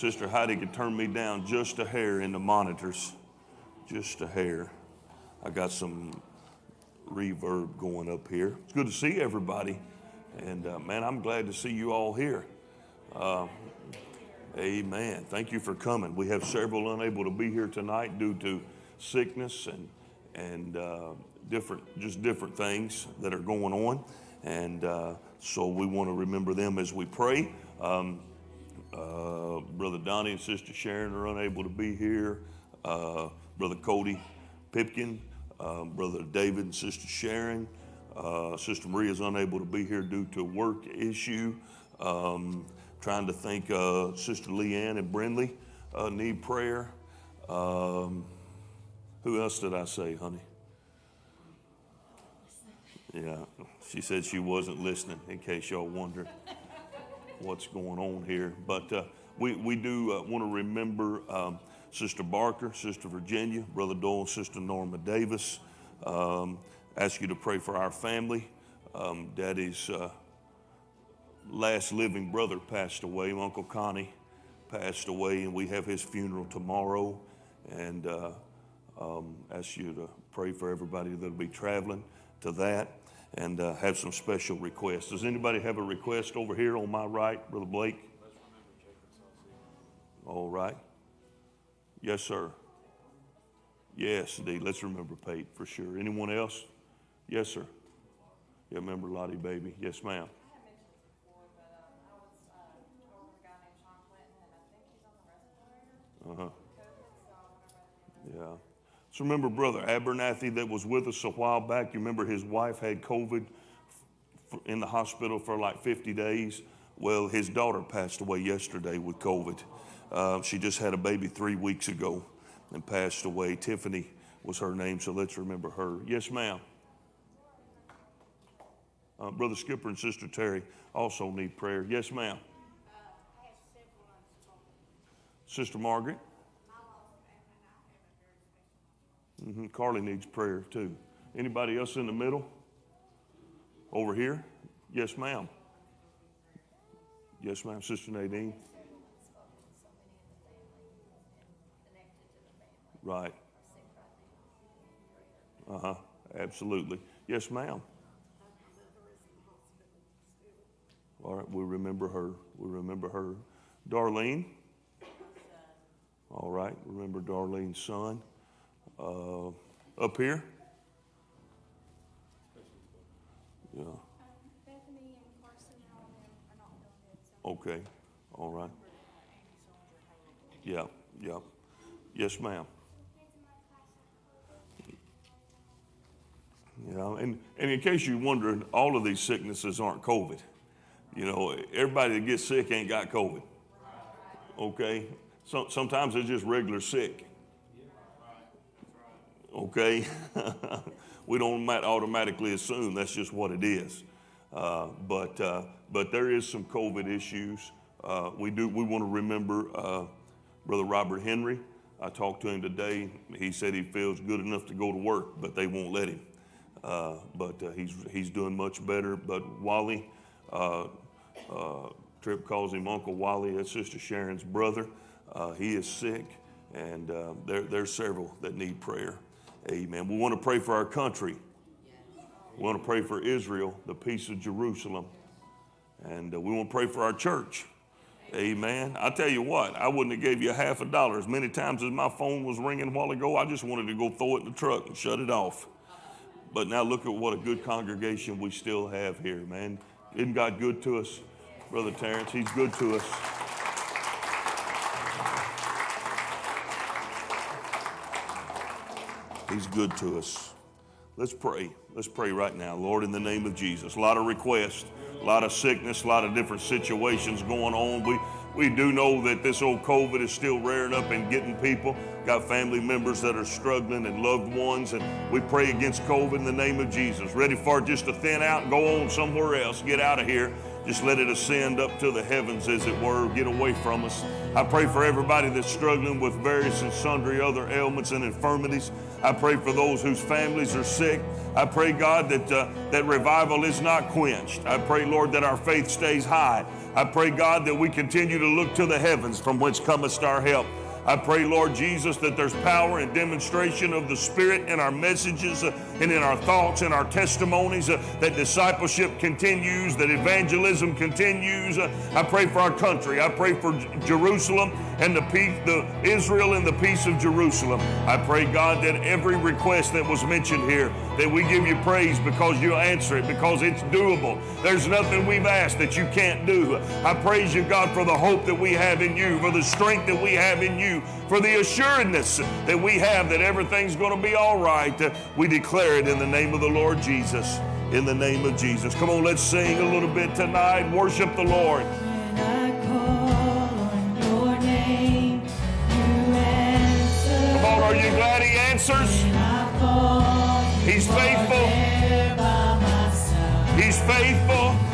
Sister Heidi could turn me down just a hair in the monitors, just a hair. I got some reverb going up here. It's good to see everybody. And uh, man, I'm glad to see you all here. Uh, amen. Thank you for coming. We have several unable to be here tonight due to sickness and and uh, different, just different things that are going on. And uh, so we want to remember them as we pray. Um, uh, Brother Donnie and Sister Sharon are unable to be here. Uh, Brother Cody Pipkin, uh, Brother David and Sister Sharon. Uh, Sister Maria is unable to be here due to a work issue. Um, trying to think, Sister Leanne and Brindley need prayer. Um, who else did I say, honey? Yeah, she said she wasn't listening, in case y'all wondered what's going on here. But uh, we, we do uh, want to remember um, Sister Barker, Sister Virginia, Brother Doyle, Sister Norma Davis. Um, ask you to pray for our family. Um, Daddy's uh, last living brother passed away, Uncle Connie passed away, and we have his funeral tomorrow. And uh, um, ask you to pray for everybody that'll be traveling to that and uh, have some special requests. Does anybody have a request over here on my right, Brother Blake? All right. Yes, sir. Yes, indeed. Let's remember Pate for sure. Anyone else? Yes, sir. Yeah, remember Lottie Baby. Yes, ma'am. Uh huh. Yeah. So remember Brother Abernathy that was with us a while back? You remember his wife had COVID in the hospital for like 50 days? Well, his daughter passed away yesterday with COVID. Uh, she just had a baby three weeks ago and passed away. Tiffany was her name, so let's remember her. Yes, ma'am. Uh, Brother Skipper and Sister Terry also need prayer. Yes, ma'am. Uh, Sister Margaret. Mm-hmm. Carly needs prayer too. Anybody else in the middle? Over here? Yes, ma'am. Yes, ma'am. Sister Nadine. Right. Uh huh. Absolutely. Yes, ma'am. All right, we remember her. We remember her. Darlene. All right, remember Darlene's son uh, up here? Yeah. Okay. All right. Yeah. Yeah. Yes, ma'am. Yeah, and, and in case you're wondering, all of these sicknesses aren't COVID. You know, everybody that gets sick ain't got COVID. Okay? So, sometimes they're just regular sick okay? we don't automatically assume that's just what it is. Uh, but, uh, but there is some COVID issues. Uh, we do, we want to remember uh, Brother Robert Henry. I talked to him today. He said he feels good enough to go to work, but they won't let him. Uh, but uh, he's, he's doing much better. But Wally, Trip calls him Uncle Wally, that's Sister Sharon's brother. he is sick, and there, there's several that need prayer. Amen. We want to pray for our country. We want to pray for Israel, the peace of Jerusalem. And uh, we want to pray for our church. Amen. I tell you what, I wouldn't have gave you a half a dollar. As many times as my phone was ringing a while ago, I just wanted to go throw it in the truck and shut it off. But now look at what a good congregation we still have here, man. Isn't God good to us? Brother Terrence, he's good to us. He's good to us. Let's pray. Let's pray right now. Lord, in the name of Jesus. A lot of requests, a lot of sickness, a lot of different situations going on. We, we do know that this old COVID is still rearing up and getting people. Got family members that are struggling and loved ones, and we pray against COVID in the name of Jesus. Ready for it just to thin out and go on somewhere else. Get out of here. Just let it ascend up to the heavens, as it were. Get away from us. I pray for everybody that's struggling with various and sundry other ailments and infirmities. I pray for those whose families are sick. I pray, God, that, uh, that revival is not quenched. I pray, Lord, that our faith stays high. I pray, God, that we continue to look to the heavens from whence cometh our help. I pray, Lord Jesus, that there's power and demonstration of the Spirit in our messages uh, and in our thoughts and our testimonies, uh, that discipleship continues, that evangelism continues. Uh, I pray for our country. I pray for J- Jerusalem and the peace, the Israel and the peace of Jerusalem. I pray, God, that every request that was mentioned here, that we give you praise because you answer it, because it's doable. There's nothing we've asked that you can't do. I praise you, God, for the hope that we have in you, for the strength that we have in you, for the assuredness that we have that everything's going to be all right. We declare it in the name of the Lord Jesus. In the name of Jesus. Come on, let's sing a little bit tonight. Worship the Lord. When I call on your name. Come on, are you glad He answers? When I fall, He's faithful. there by my side. He's faithful.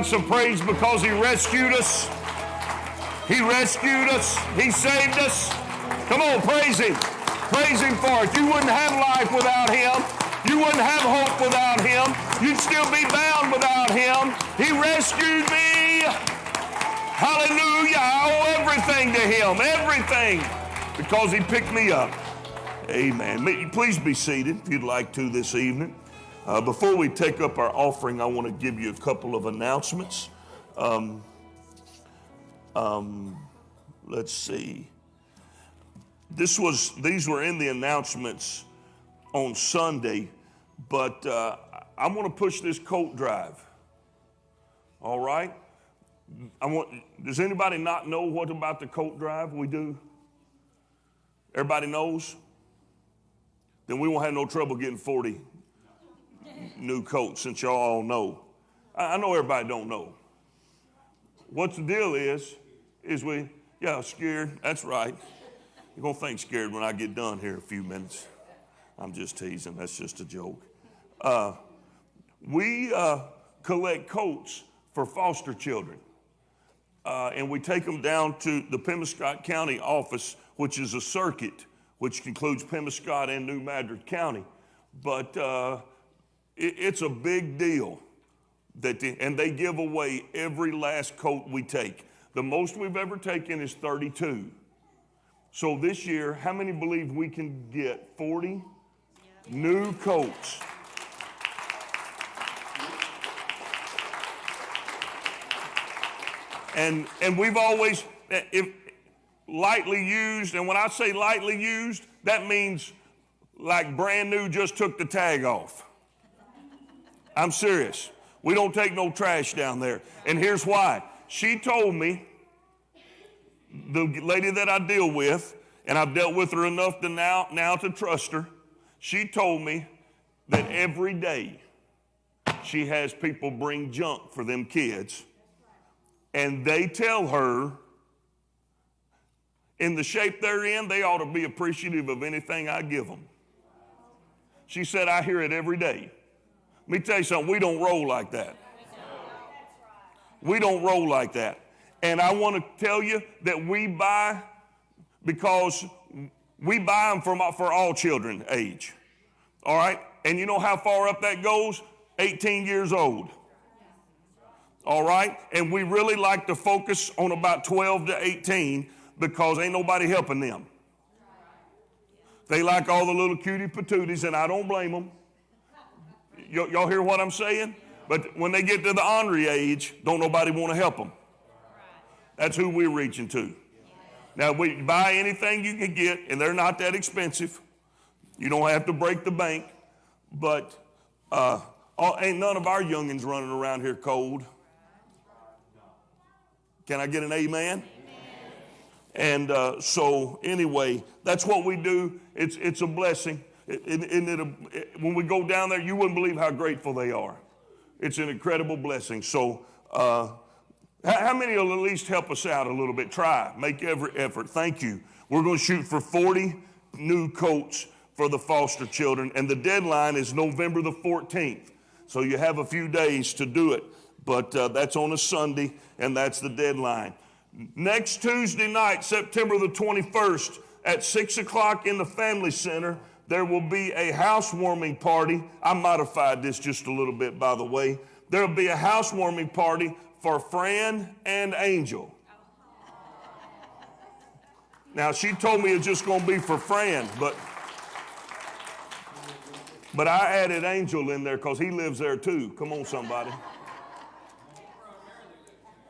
God some praise because He rescued us? He rescued us. He saved us. Come on, praise Him. Praise Him for it. You wouldn't have life without Him. You wouldn't have hope without Him. You'd still be bound without Him. He rescued me. Hallelujah. I owe everything to Him. Everything. Because He picked me up. Amen. Please be seated if you'd like to this evening. Uh, before we take up our offering, I want to give you a couple of announcements. Um, um, let's see. This was these were in the announcements on Sunday, but uh, I'm going to push this coat drive. All right. I want. Does anybody not know what about the coat drive we do? Everybody knows. Then we won't have no trouble getting 40 new coats since y'all all know. I know everybody don't know. What the deal is, is we, yeah, scared. That's right. You're going to think scared when I get done here in a few minutes. I'm just teasing. That's just a joke. Uh, we uh, collect coats for foster children. Uh, and we take them down to the Pemiscot County office, which is a circuit, which includes Pemiscot and New Madrid County. But uh, it, it's a big deal that the, and they give away every last coat we take. The most we've ever taken is 32. So this year, how many believe we can get 40 new coats? And and we've always eh, if lightly used, and when I say lightly used, that means like brand new, just took the tag off. I'm serious. We don't take no trash down there. And here's why. She told me, the lady that I deal with, and I've dealt with her enough to now, now to trust her, she told me that every day she has people bring junk for them kids. And they tell her, in the shape they're in, they ought to be appreciative of anything I give them. She said, I hear it every day. Let me tell you something, we don't roll like that. We don't roll like that. And I want to tell you that we buy because we buy them from, for all children age. All right? And you know how far up that goes? 18 years old. All right? And we really like to focus on about 12 to 18 because ain't nobody helping them. They like all the little cutie patooties, and I don't blame them. Y'all hear what I'm saying? But when they get to the ornery age, don't nobody want to help them. That's who we're reaching to. Now, we buy anything you can get, and they're not that expensive. You don't have to break the bank, but uh, all, ain't none of our youngins running around here cold. Can I get an amen? And uh, so, anyway, that's what we do. It's, it's a blessing. It, it, when we go down there, you wouldn't believe how grateful they are. It's an incredible blessing. So, uh, how, how many will at least help us out a little bit? Try, make every effort. Thank you. We're going to shoot for 40 new coats for the foster children, and the deadline is November the 14th. So you have a few days to do it, but uh, that's on a Sunday, and that's the deadline. Next Tuesday night, September the 21st, at 6 o'clock in the Family Center, there will be a housewarming party. I modified this just a little bit, by the way. There will be a housewarming party for Fran and Angel. Now, she told me it's just going to be for Fran, but. But I added Angel in there because he lives there too. Come on, somebody.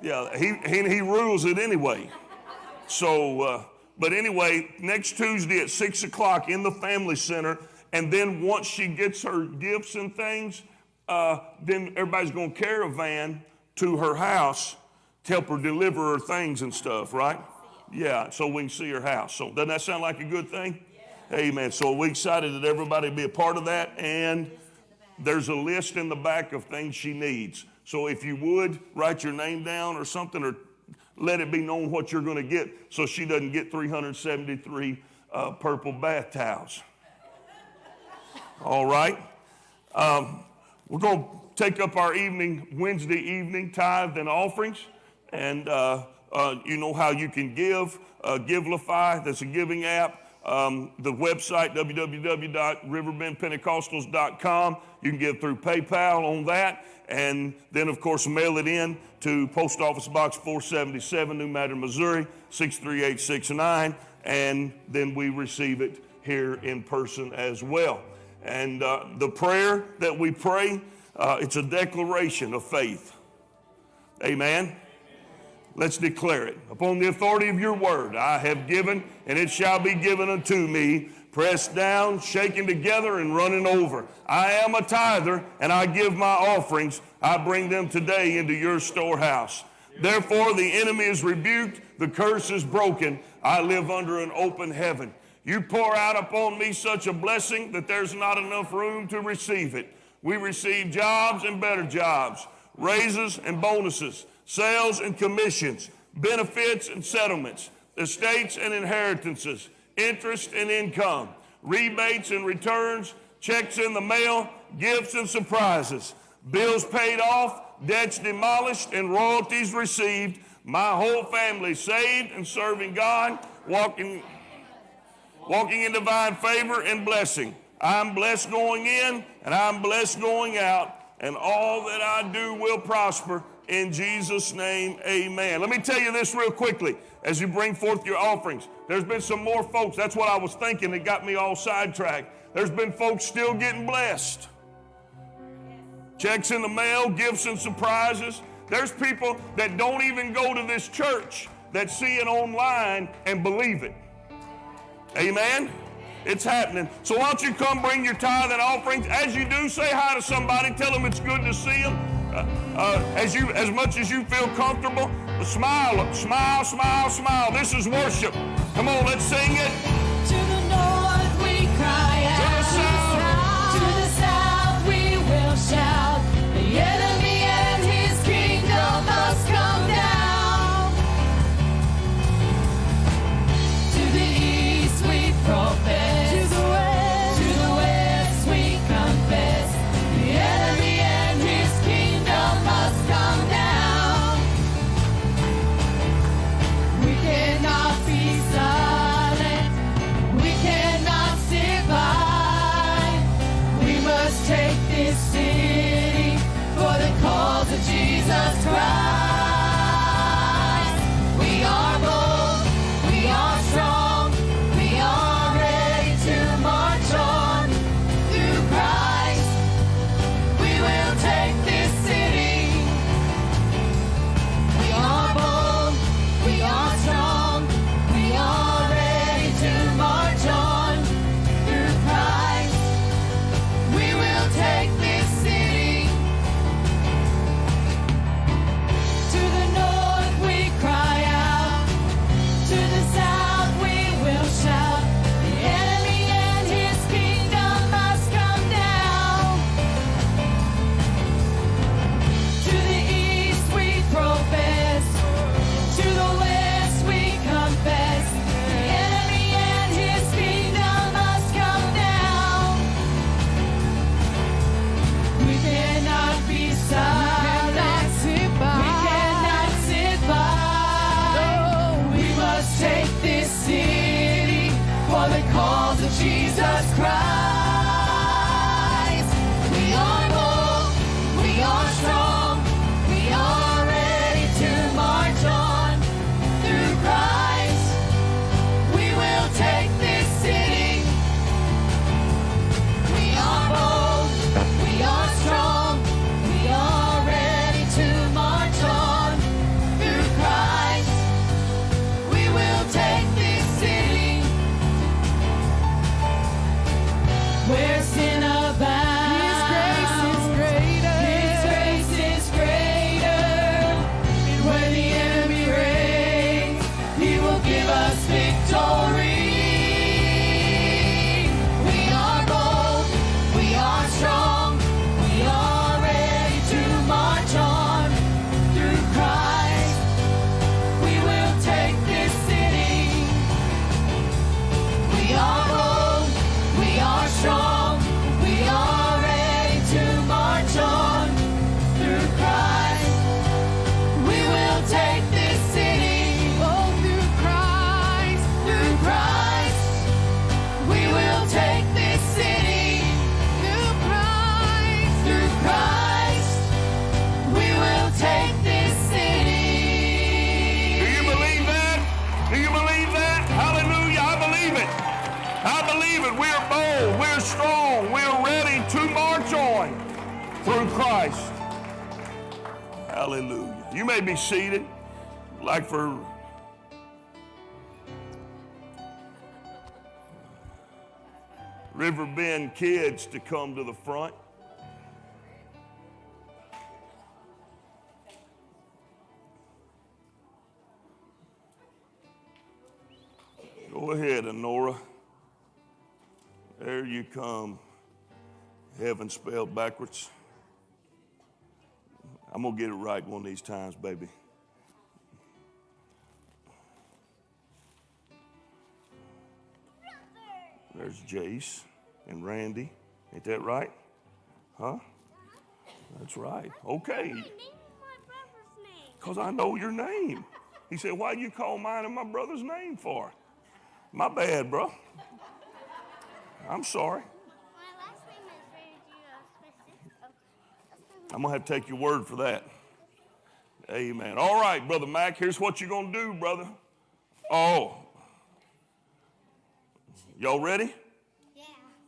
Yeah, he, he, he rules it anyway. So, uh, but anyway, next Tuesday at 6 o'clock in the Family Center. And then once she gets her gifts and things, uh, then everybody's going to caravan to her house to help her deliver her things and stuff, right? Yeah, so we can see her house. So doesn't that sound like a good thing? Amen. So we're excited that everybody be a part of that. And there's a list in the back of things she needs. So if you would write your name down or something, or let it be known what you're going to get, so she doesn't get 373 uh, purple bath towels. All right. Um, we're going to take up our evening, Wednesday evening tithe and offerings. And uh, uh, you know how you can give. Uh, Givelify, that's a giving app. Um, the website, www.riverbendpentecostals.com. You can give through PayPal on that. And then, of course, mail it in to Post Office Box 477, New Madrid, Missouri, 63869. And then we receive it here in person as well. And uh, the prayer that we pray, uh, it's a declaration of faith. Amen. Let's declare it. Upon the authority of your word, I have given, and it shall be given unto me, pressed down, shaken together, and running over. I am a tither, and I give my offerings. I bring them today into your storehouse. Therefore, the enemy is rebuked, the curse is broken. I live under an open heaven. You pour out upon me such a blessing that there's not enough room to receive it. We receive jobs and better jobs, raises and bonuses, sales and commissions, benefits and settlements, estates and inheritances, interest and income, rebates and returns, checks in the mail, gifts and surprises, bills paid off, debts demolished, and royalties received. My whole family saved and serving God, walking walking in divine favor and blessing. I'm blessed going in and I'm blessed going out, and all that I do will prosper in Jesus' name. Amen. Let me tell you this real quickly as you bring forth your offerings. There's been some more folks, that's what I was thinking that got me all sidetracked. There's been folks still getting blessed. Checks in the mail, gifts and surprises. There's people that don't even go to this church that see it online and believe it. Amen. It's happening. So why don't you come bring your tithe and offerings? As you do, say hi to somebody. Tell them it's good to see them. Uh, uh, as you, as much as you feel comfortable, smile, smile, smile, smile. This is worship. Come on, let's sing it. To the north we cry To the south. To the south we will shout. The seated, like for Riverbend kids to come to the front. Go ahead, Honora. There you come. Heaven spelled backwards. I'm going to get it right one of these times, baby. There's Jace and Randy. Ain't that right? Huh? That's right. Okay. Name my brother's name. Because I know your name. He said, Why do you call mine and my brother's name for? My bad, bro. I'm sorry. My last name is Randy. Smith. I'm going to have to take your word for that. Amen. All right, Brother Mac, here's what you're going to do, brother. Oh. Y'all ready? Yeah.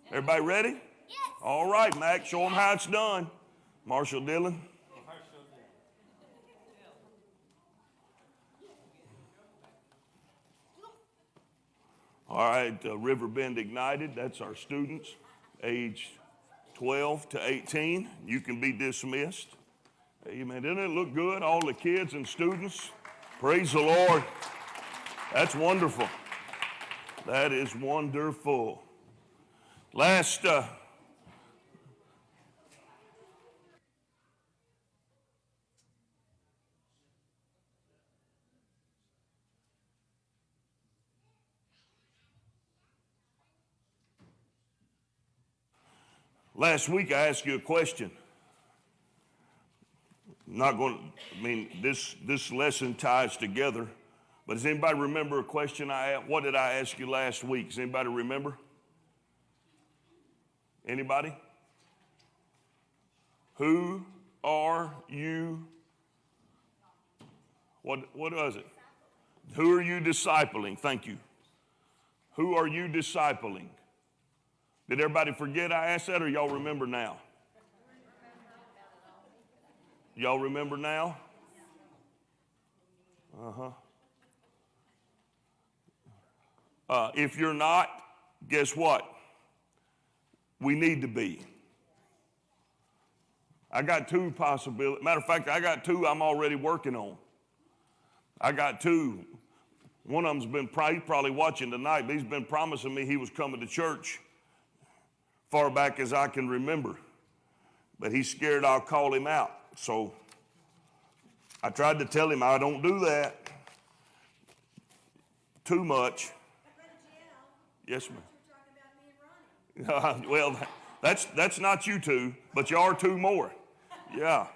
Everybody ready? Yes. All right, Mac, show them how it's done. Marshall Dillon. All right, uh, Riverbend Ignited, that's our students, age 12 to 18. You can be dismissed. Amen. Doesn't it look good? All the kids and students. Praise the Lord. That's wonderful. That is wonderful. Last uh, last week I asked you a question. I'm not going to, I mean, this, this lesson ties together. But does anybody remember a question I asked? What did I ask you last week? Does anybody remember? Anybody? Who are you? What, what was it? Who are you discipling? Thank you. Who are you discipling? Did everybody forget I asked that or y'all remember now? Y'all remember now? Uh-huh. Uh, if you're not, guess what? We need to be. I got two possibilities. Matter of fact, I got two I'm already working on. I got two. One of them's been probably, probably watching tonight, but he's been promising me he was coming to church far back as I can remember. But he's scared I'll call him out. So I tried to tell him I don't do that too much. Yes, ma'am. well, that's that's not you two, but you are two more. Yeah,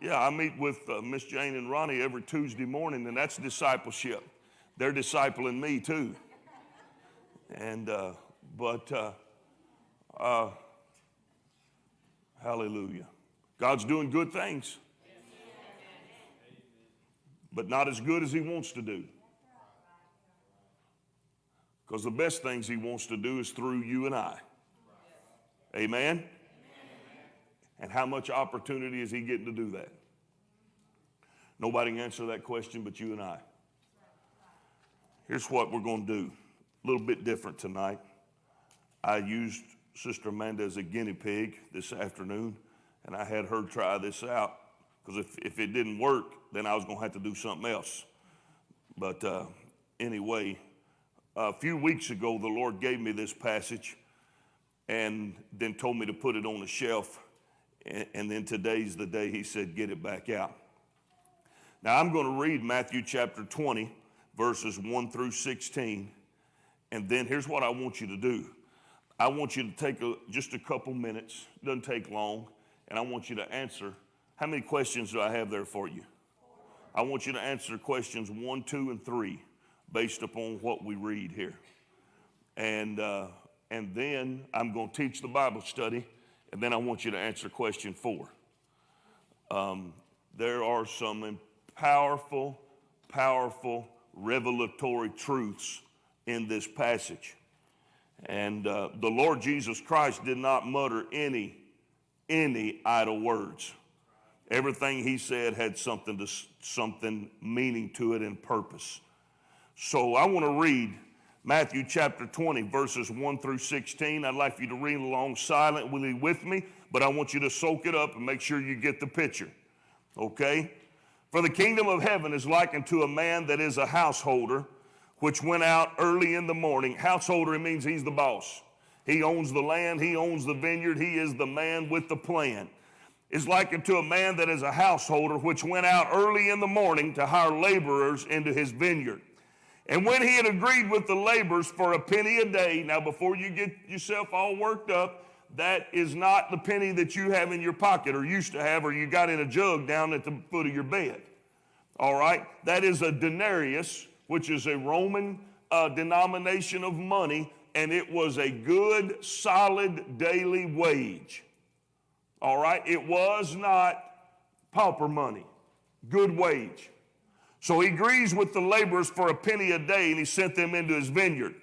yeah. I meet with uh, Miss Jane and Ronnie every Tuesday morning, and that's discipleship. They're discipling me too. And uh, but uh, uh, hallelujah, God's doing good things, but not as good as He wants to do. Because the best things he wants to do is through you and I. Amen? And how much opportunity is he getting to do that? Nobody can answer that question but you and I. Here's what we're going to do. A little bit different tonight. I used Sister Amanda as a guinea pig this afternoon, and I had her try this out because if, if it didn't work, then I was going to have to do something else. But uh, anyway, a few weeks ago, the Lord gave me this passage and then told me to put it on a shelf. And, and then today's the day He said, get it back out. Now, I'm going to read Matthew chapter 20, verses 1 through 16. And then here's what I want you to do I want you to take a, just a couple minutes, doesn't take long, and I want you to answer. How many questions do I have there for you? I want you to answer questions one, two, and three based upon what we read here. And, uh, and then I'm going to teach the Bible study, and then I want you to answer question four. Um, there are some powerful, powerful revelatory truths in this passage. And uh, the Lord Jesus Christ did not mutter any, any idle words. Everything he said had something to something meaning to it and purpose. So I want to read Matthew chapter 20, verses 1 through 16. I'd like you to read along silently with me, but I want you to soak it up and make sure you get the picture. Okay? For the kingdom of heaven is likened to a man that is a householder, which went out early in the morning. Householder, means he's the boss. He owns the land, he owns the vineyard, he is the man with the plan. Is likened to a man that is a householder, which went out early in the morning to hire laborers into his vineyard. And when he had agreed with the laborers for a penny a day, now before you get yourself all worked up, that is not the penny that you have in your pocket or used to have or you got in a jug down at the foot of your bed. All right? That is a denarius, which is a Roman uh, denomination of money, and it was a good, solid daily wage. All right? It was not pauper money, good wage. So he agrees with the laborers for a penny a day, and he sent them into his vineyard.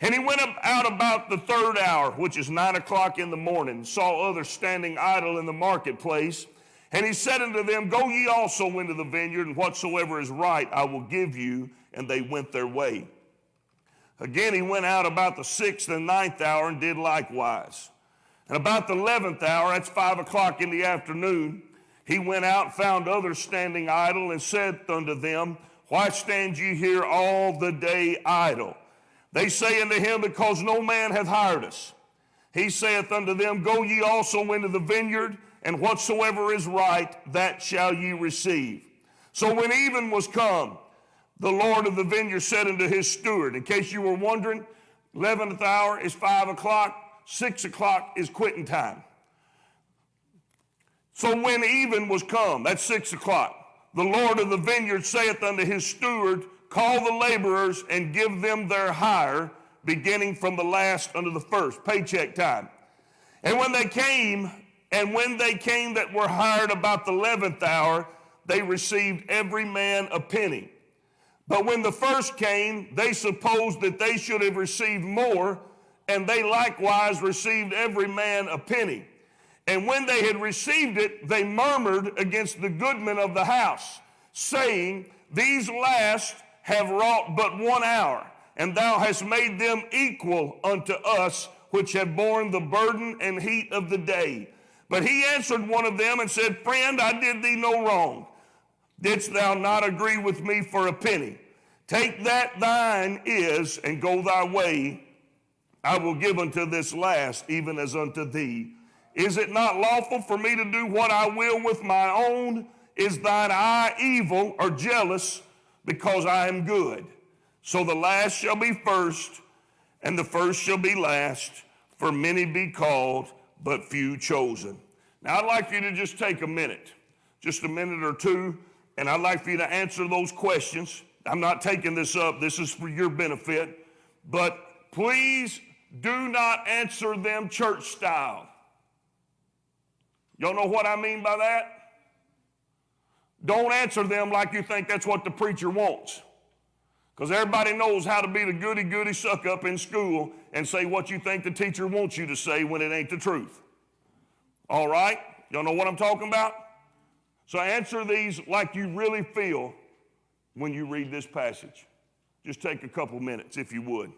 And he went out about the third hour, which is nine o'clock in the morning, saw others standing idle in the marketplace. And he said unto them, Go ye also into the vineyard, and whatsoever is right I will give you. And they went their way. Again, he went out about the sixth and ninth hour and did likewise. And about the eleventh hour, that's five o'clock in the afternoon, he went out, found others standing idle, and said unto them, Why stand ye here all the day idle? They say unto him, Because no man hath hired us. He saith unto them, Go ye also into the vineyard, and whatsoever is right, that shall ye receive. So when even was come, the Lord of the vineyard said unto his steward, in case you were wondering, 11th hour is 5 o'clock, 6 o'clock is quitting time. So when even was come, that's 6 o'clock, the Lord of the vineyard saith unto his steward, Call the laborers and give them their hire, beginning from the last unto the first, paycheck time. And when they came, and when they came that were hired about the eleventh hour, they received every man a penny. But when the first came, they supposed that they should have received more, and they likewise received every man a penny. And when they had received it, they murmured against the goodman of the house, saying, These last have wrought but one hour, and thou hast made them equal unto us, which have borne the burden and heat of the day. But he answered one of them and said, Friend, I did thee no wrong. Didst thou not agree with me for a penny? Take that thine is, and go thy way. I will give unto this last, even as unto thee. Is it not lawful for me to do what I will with my own? Is thine eye evil or jealous? because I am good. So the last shall be first, and the first shall be last, for many be called, but few chosen. Now, I'd like you to just take a minute, just a minute or two, and I'd like for you to answer those questions. I'm not taking this up, this is for your benefit, but please do not answer them church style. Y'all know what I mean by that? Don't answer them like you think that's what the preacher wants. Because everybody knows how to be the goody goody suck up in school and say what you think the teacher wants you to say when it ain't the truth. All right? Y'all know what I'm talking about? So answer these like you really feel when you read this passage. Just take a couple minutes if you would.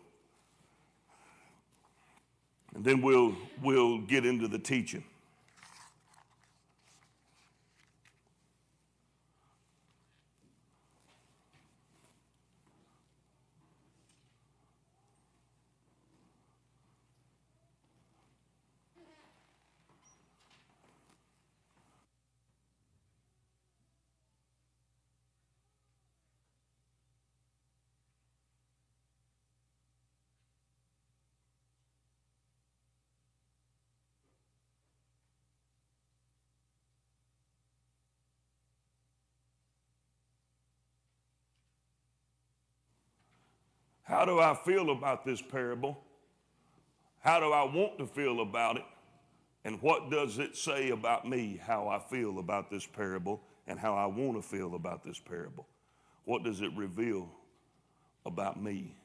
And then we'll, we'll get into the teaching. How do I feel about this parable? How do I want to feel about it? And what does it say about me, how I feel about this parable, and how I want to feel about this parable? What does it reveal about me?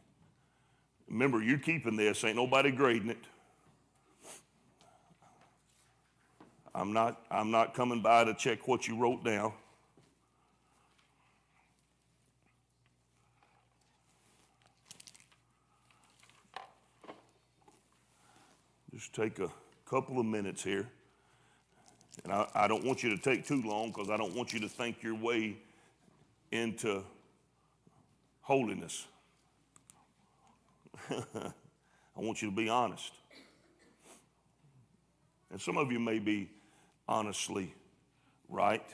Remember, you're keeping this, ain't nobody grading it. I'm not, I'm not coming by to check what you wrote down. Just take a couple of minutes here. And I, I don't want you to take too long because I don't want you to think your way into holiness. I want you to be honest. And some of you may be honestly right,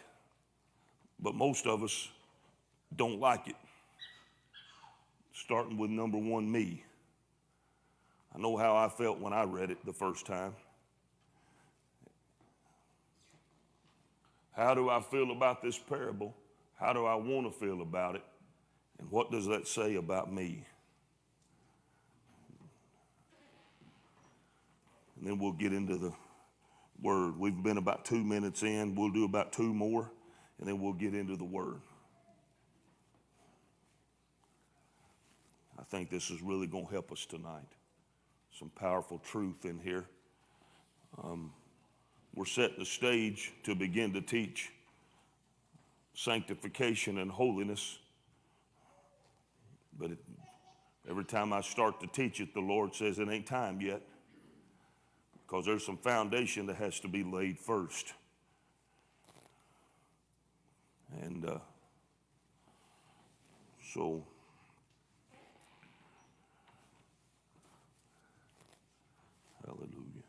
but most of us don't like it. Starting with number one, me. I know how I felt when I read it the first time. How do I feel about this parable? How do I want to feel about it? And what does that say about me? And then we'll get into the word. We've been about two minutes in. We'll do about two more, and then we'll get into the word. I think this is really going to help us tonight. Some powerful truth in here. Um, we're setting the stage to begin to teach sanctification and holiness. But it, every time I start to teach it, the Lord says it ain't time yet because there's some foundation that has to be laid first. And uh, so, hallelujah.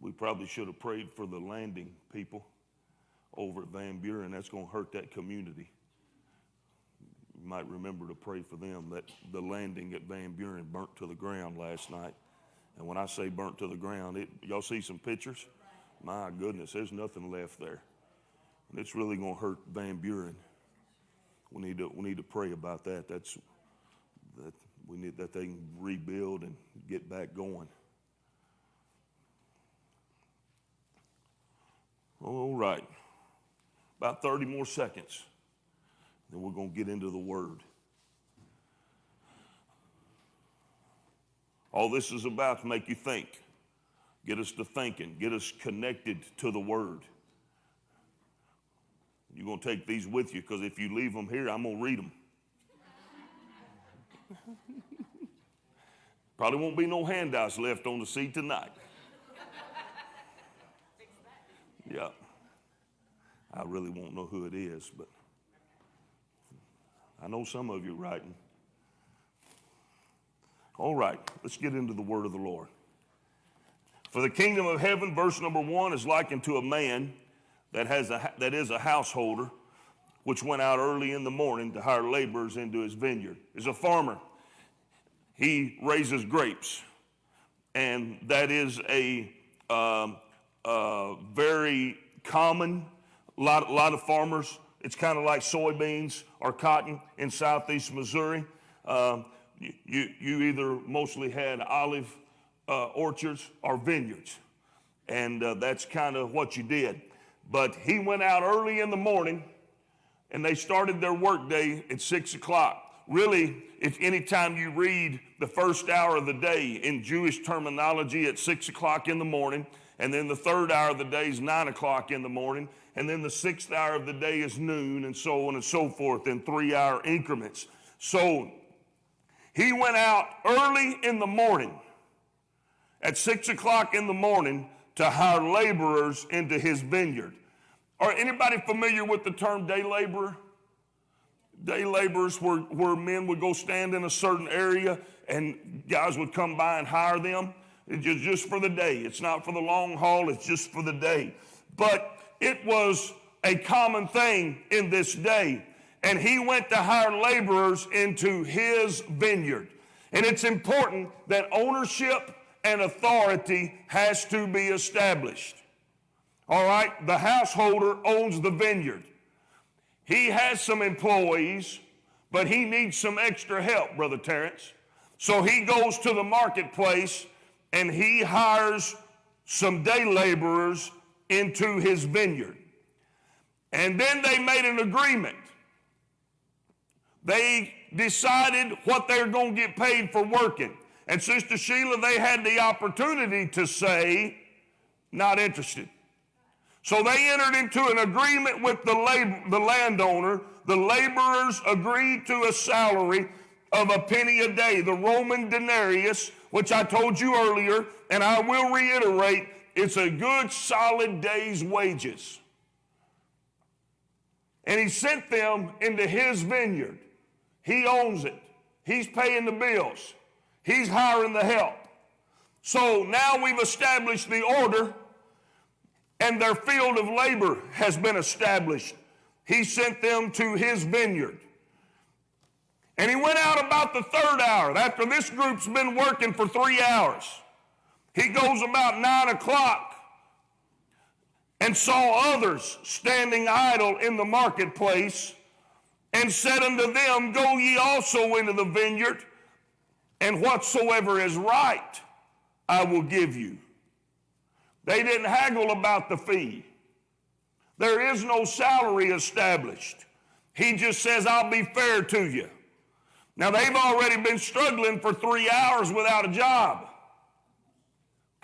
We probably should have prayed for the landing people over at Van Buren. That's going to hurt that community you might remember to pray for them that the landing at Van Buren burnt to the ground last night. And when I say burnt to the ground, it, y'all see some pictures? My goodness, there's nothing left there. And it's really going to hurt Van Buren. We need to, we need to pray about that. That's, that we need that they can rebuild and get back going. All right. About 30 more seconds. Then we're going to get into the Word. All this is about to make you think, get us to thinking, get us connected to the Word. You're going to take these with you because if you leave them here, I'm going to read them. Probably won't be no handouts left on the seat tonight. Yeah. I really won't know who it is, but. I know some of you writing. All right, let's get into the word of the Lord. For the kingdom of heaven, verse number one, is likened to a man that, has a, that is a householder, which went out early in the morning to hire laborers into his vineyard. Is a farmer. He raises grapes, and that is a uh, very common. A lot, lot of farmers it's kind of like soybeans or cotton in southeast Missouri. Um, you, you either mostly had olive uh, orchards or vineyards, and uh, that's kind of what you did. But he went out early in the morning, and they started their workday at six o'clock. Really, if anytime you read the first hour of the day in Jewish terminology at six o'clock in the morning, and then the third hour of the day is nine o'clock in the morning, and then the sixth hour of the day is noon, and so on and so forth in three hour increments. So he went out early in the morning, at six o'clock in the morning, to hire laborers into his vineyard. Are anybody familiar with the term day laborer? Day laborers were where men would go stand in a certain area and guys would come by and hire them. It's just for the day. It's not for the long haul, it's just for the day. But it was a common thing in this day. And he went to hire laborers into his vineyard. And it's important that ownership and authority has to be established. All right, the householder owns the vineyard. He has some employees, but he needs some extra help, Brother Terrence. So he goes to the marketplace and he hires some day laborers into his vineyard. And then they made an agreement. They decided what they're going to get paid for working. And Sister Sheila, they had the opportunity to say, not interested. So they entered into an agreement with the, lab- the landowner. The laborers agreed to a salary of a penny a day, the Roman denarius, which I told you earlier, and I will reiterate, it's a good solid day's wages. And he sent them into his vineyard. He owns it. He's paying the bills. He's hiring the help. So now we've established the order, and their field of labor has been established. He sent them to his vineyard. And he went out about the third hour. After this group's been working for three hours, he goes about nine o'clock and saw others standing idle in the marketplace and said unto them, Go ye also into the vineyard, and whatsoever is right I will give you. They didn't haggle about the fee. There is no salary established. He just says, I'll be fair to you. Now, they've already been struggling for three hours without a job.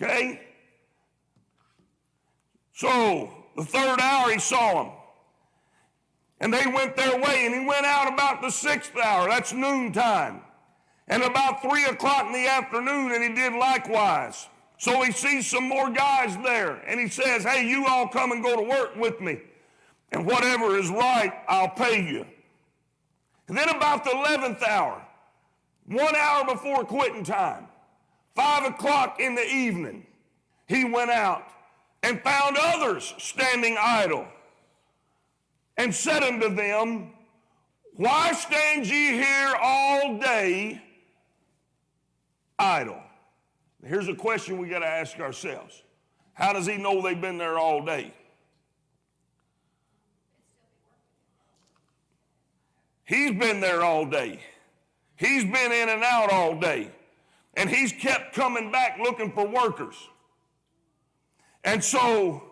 Okay? So, the third hour, he saw them. And they went their way, and he went out about the sixth hour. That's noontime. And about three o'clock in the afternoon, and he did likewise. So he sees some more guys there, and he says, Hey, you all come and go to work with me. And whatever is right, I'll pay you. And then about the 11th hour, one hour before quitting time, five o'clock in the evening, he went out and found others standing idle and said unto them, Why stand ye here all day idle? Here's a question we got to ask ourselves How does he know they've been there all day? He's been there all day. He's been in and out all day. And he's kept coming back looking for workers. And so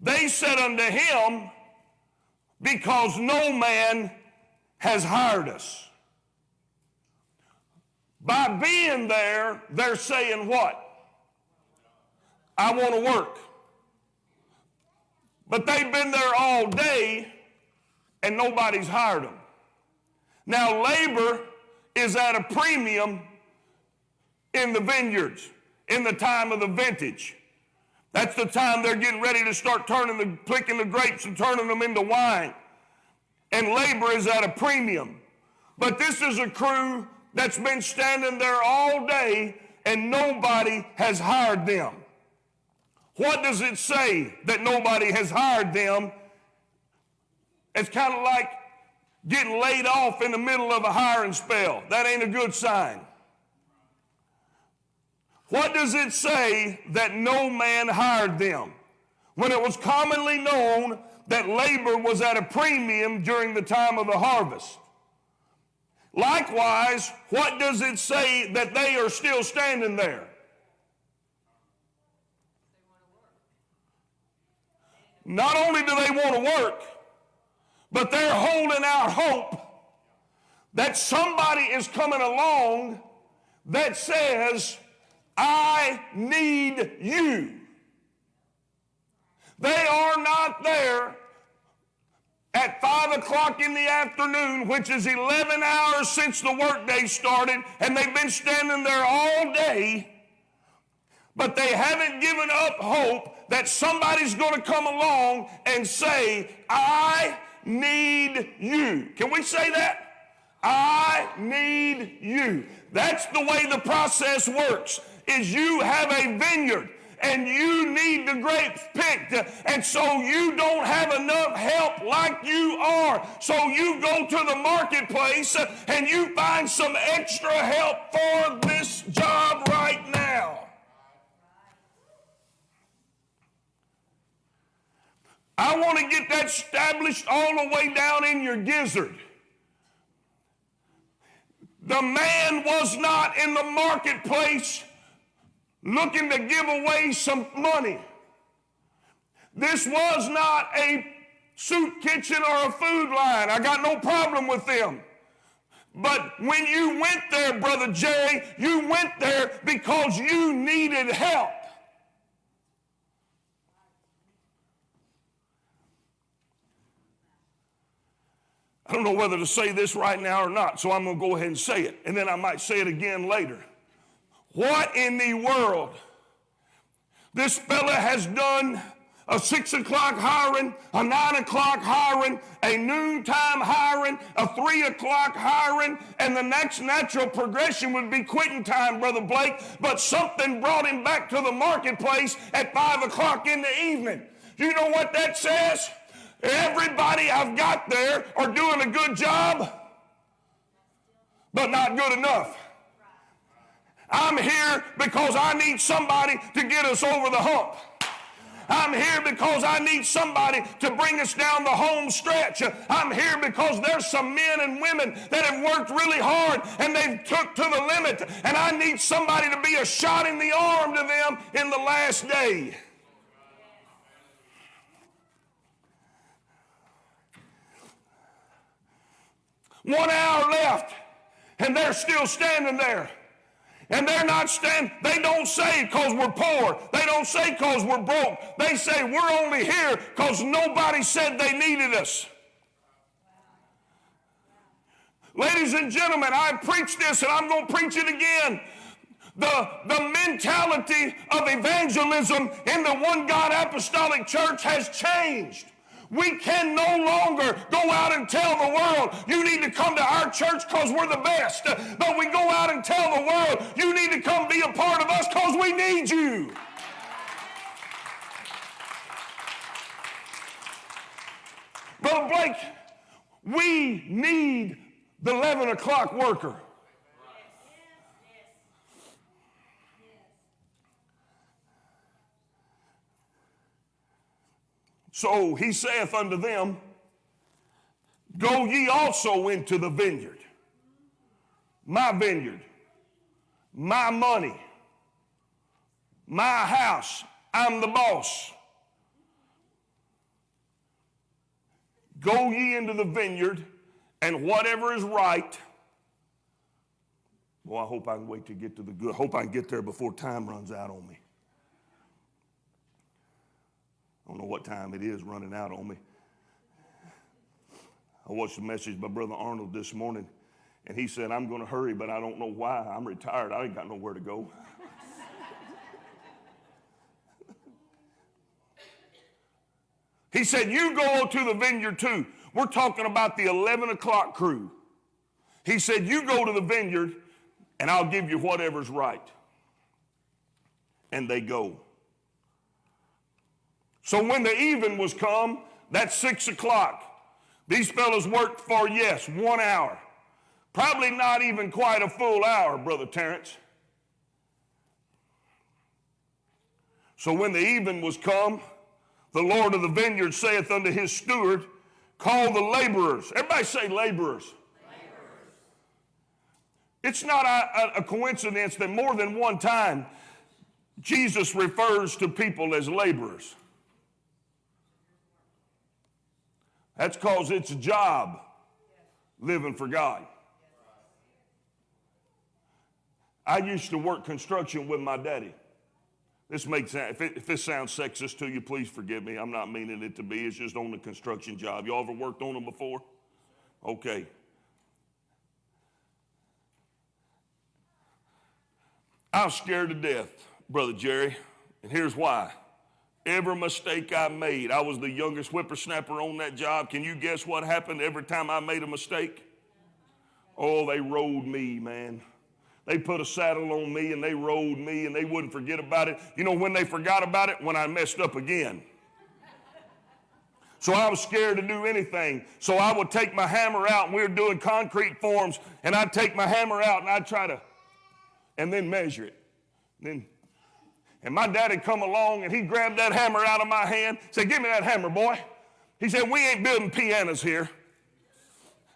they said unto him, Because no man has hired us. By being there, they're saying what? I want to work. But they've been there all day and nobody's hired them. Now, labor is at a premium in the vineyards in the time of the vintage. That's the time they're getting ready to start turning the picking the grapes and turning them into wine. And labor is at a premium. But this is a crew that's been standing there all day and nobody has hired them. What does it say that nobody has hired them? It's kind of like getting laid off in the middle of a hiring spell. That ain't a good sign. What does it say that no man hired them? When it was commonly known that labor was at a premium during the time of the harvest. Likewise, what does it say that they are still standing there? Not only do they want to work, but they're holding out hope that somebody is coming along that says, I need you. They are not there at 5 o'clock in the afternoon, which is 11 hours since the workday started, and they've been standing there all day, but they haven't given up hope that somebody's going to come along and say, I need you. Can we say that? I need you. That's the way the process works. Is you have a vineyard and you need the grapes picked and so you don't have enough help like you are. So you go to the marketplace and you find some extra help for this job right now. I want to get that established all the way down in your gizzard. The man was not in the marketplace looking to give away some money. This was not a soup kitchen or a food line. I got no problem with them. But when you went there, Brother Jerry, you went there because you needed help. I don't know whether to say this right now or not, so I'm going to go ahead and say it, and then I might say it again later. What in the world? This fella has done a six o'clock hiring, a nine o'clock hiring, a noontime hiring, a three o'clock hiring, and the next natural progression would be quitting time, Brother Blake. But something brought him back to the marketplace at five o'clock in the evening. You know what that says? Everybody I've got there are doing a good job, but not good enough. I'm here because I need somebody to get us over the hump. I'm here because I need somebody to bring us down the home stretch. I'm here because there's some men and women that have worked really hard and they've took to the limit. And I need somebody to be a shot in the arm to them in the last day. One hour left, and they're still standing there. And they're not standing, they don't say because we're poor. They don't say because we're broke. They say we're only here because nobody said they needed us. Ladies and gentlemen, I preached this and I'm going to preach it again. The, the mentality of evangelism in the One God Apostolic Church has changed. We can no longer go out and tell the world, you need to come to our church because we're the best. But we go out and tell the world, you need to come be a part of us because we need you. Brother Blake, we need the 11 o'clock worker. So he saith unto them, Go ye also into the vineyard, my vineyard, my money, my house. I'm the boss. Go ye into the vineyard, and whatever is right. Well, I hope I can wait to get to the good. I Hope I can get there before time runs out on me. I don't know what time it is running out on me. I watched a message by Brother Arnold this morning, and he said, I'm going to hurry, but I don't know why. I'm retired. I ain't got nowhere to go. he said, You go to the vineyard too. We're talking about the 11 o'clock crew. He said, You go to the vineyard, and I'll give you whatever's right. And they go. So when the even was come, that's six o'clock. These fellows worked for, yes, one hour. Probably not even quite a full hour, Brother Terrence. So when the even was come, the Lord of the vineyard saith unto his steward, Call the laborers. Everybody say laborers. laborers. It's not a, a coincidence that more than one time Jesus refers to people as laborers. That's because it's a job living for God. I used to work construction with my daddy. This makes sense. If, it, if this sounds sexist to you, please forgive me. I'm not meaning it to be. It's just on the construction job. Y'all ever worked on them before? Okay. I was scared to death, Brother Jerry, and here's why. Every mistake I made, I was the youngest whippersnapper on that job. Can you guess what happened every time I made a mistake? Oh, they rode me, man. They put a saddle on me and they rode me and they wouldn't forget about it. You know when they forgot about it? When I messed up again. So I was scared to do anything. So I would take my hammer out and we were doing concrete forms and I'd take my hammer out and I'd try to, and then measure it. Then and my daddy come along and he grabbed that hammer out of my hand, said, Give me that hammer, boy. He said, We ain't building pianos here.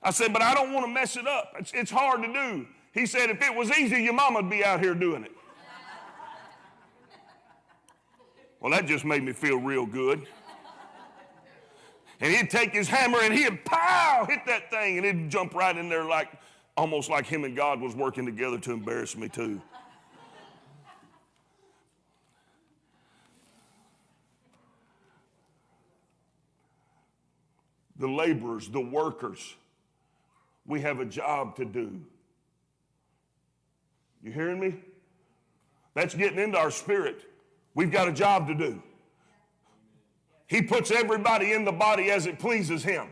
I said, But I don't want to mess it up. It's, it's hard to do. He said, If it was easy, your mama'd be out here doing it. well, that just made me feel real good. And he'd take his hammer and he'd pow hit that thing and it'd jump right in there like almost like him and God was working together to embarrass me too. The laborers, the workers, we have a job to do. You hearing me? That's getting into our spirit. We've got a job to do. He puts everybody in the body as it pleases him.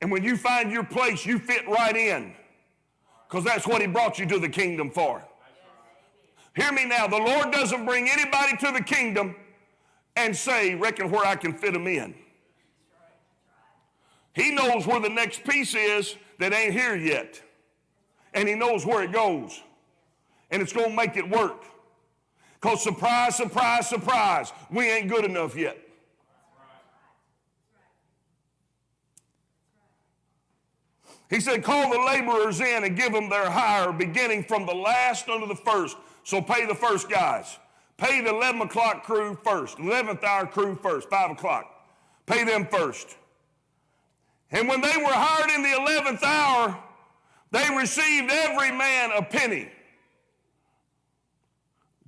And when you find your place, you fit right in because that's what he brought you to the kingdom for. Hear me now. The Lord doesn't bring anybody to the kingdom and say, reckon where I can fit them in. He knows where the next piece is that ain't here yet. And he knows where it goes. And it's going to make it work. Because surprise, surprise, surprise, we ain't good enough yet. He said, Call the laborers in and give them their hire, beginning from the last unto the first. So pay the first guys. Pay the 11 o'clock crew first, 11th hour crew first, 5 o'clock. Pay them first. And when they were hired in the 11th hour, they received every man a penny.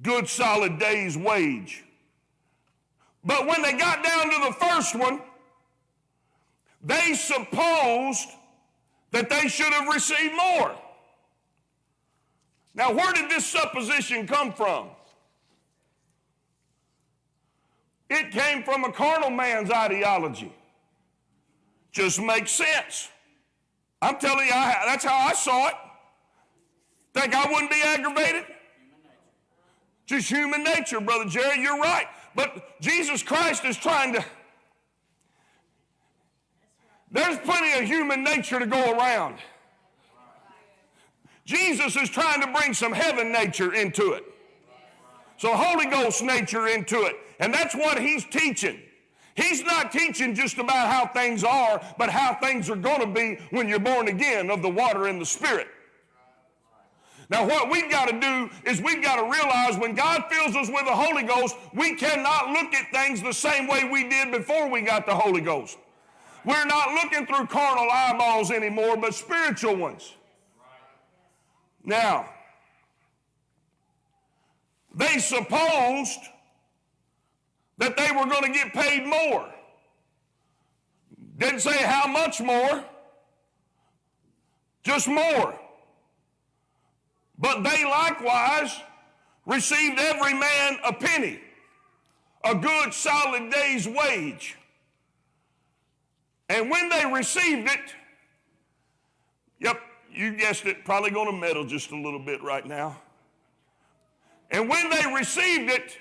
Good solid day's wage. But when they got down to the first one, they supposed that they should have received more. Now, where did this supposition come from? It came from a carnal man's ideology. Just makes sense. I'm telling you, I, that's how I saw it. Think I wouldn't be aggravated? Just human nature, Brother Jerry, you're right. But Jesus Christ is trying to. There's plenty of human nature to go around. Jesus is trying to bring some heaven nature into it. So Holy Ghost nature into it. And that's what he's teaching. He's not teaching just about how things are, but how things are going to be when you're born again of the water and the Spirit. Now, what we've got to do is we've got to realize when God fills us with the Holy Ghost, we cannot look at things the same way we did before we got the Holy Ghost. We're not looking through carnal eyeballs anymore, but spiritual ones. Now, they supposed that they were going to get paid more. Didn't say how much more, just more. But they likewise received every man a penny, a good solid day's wage. And when they received it, yep, you guessed it, probably going to meddle just a little bit right now. And when they received it,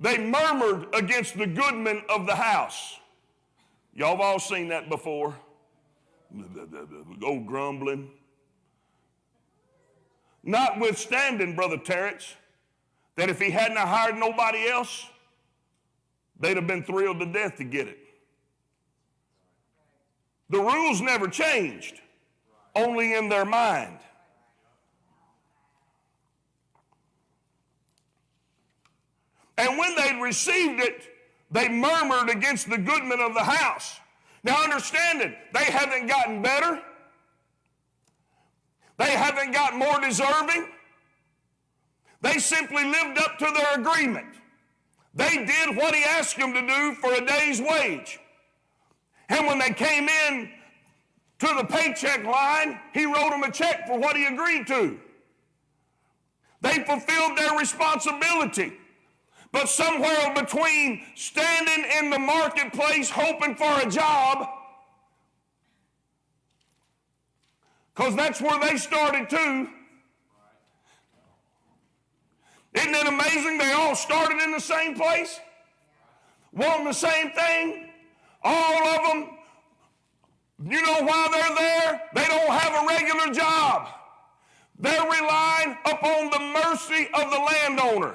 they murmured against the goodman of the house. Y'all have all seen that before. Old grumbling. Notwithstanding, Brother Terrence, that if he hadn't hired nobody else, they'd have been thrilled to death to get it. The rules never changed, only in their mind. And when they'd received it, they murmured against the goodman of the house. Now, understand it, they haven't gotten better, they haven't got more deserving. They simply lived up to their agreement. They did what he asked them to do for a day's wage. And when they came in to the paycheck line, he wrote them a check for what he agreed to. They fulfilled their responsibility. But somewhere between standing in the marketplace hoping for a job, because that's where they started too. Isn't it amazing they all started in the same place? Wanting the same thing? All of them. You know why they're there? They don't have a regular job. They're relying upon the mercy of the landowner.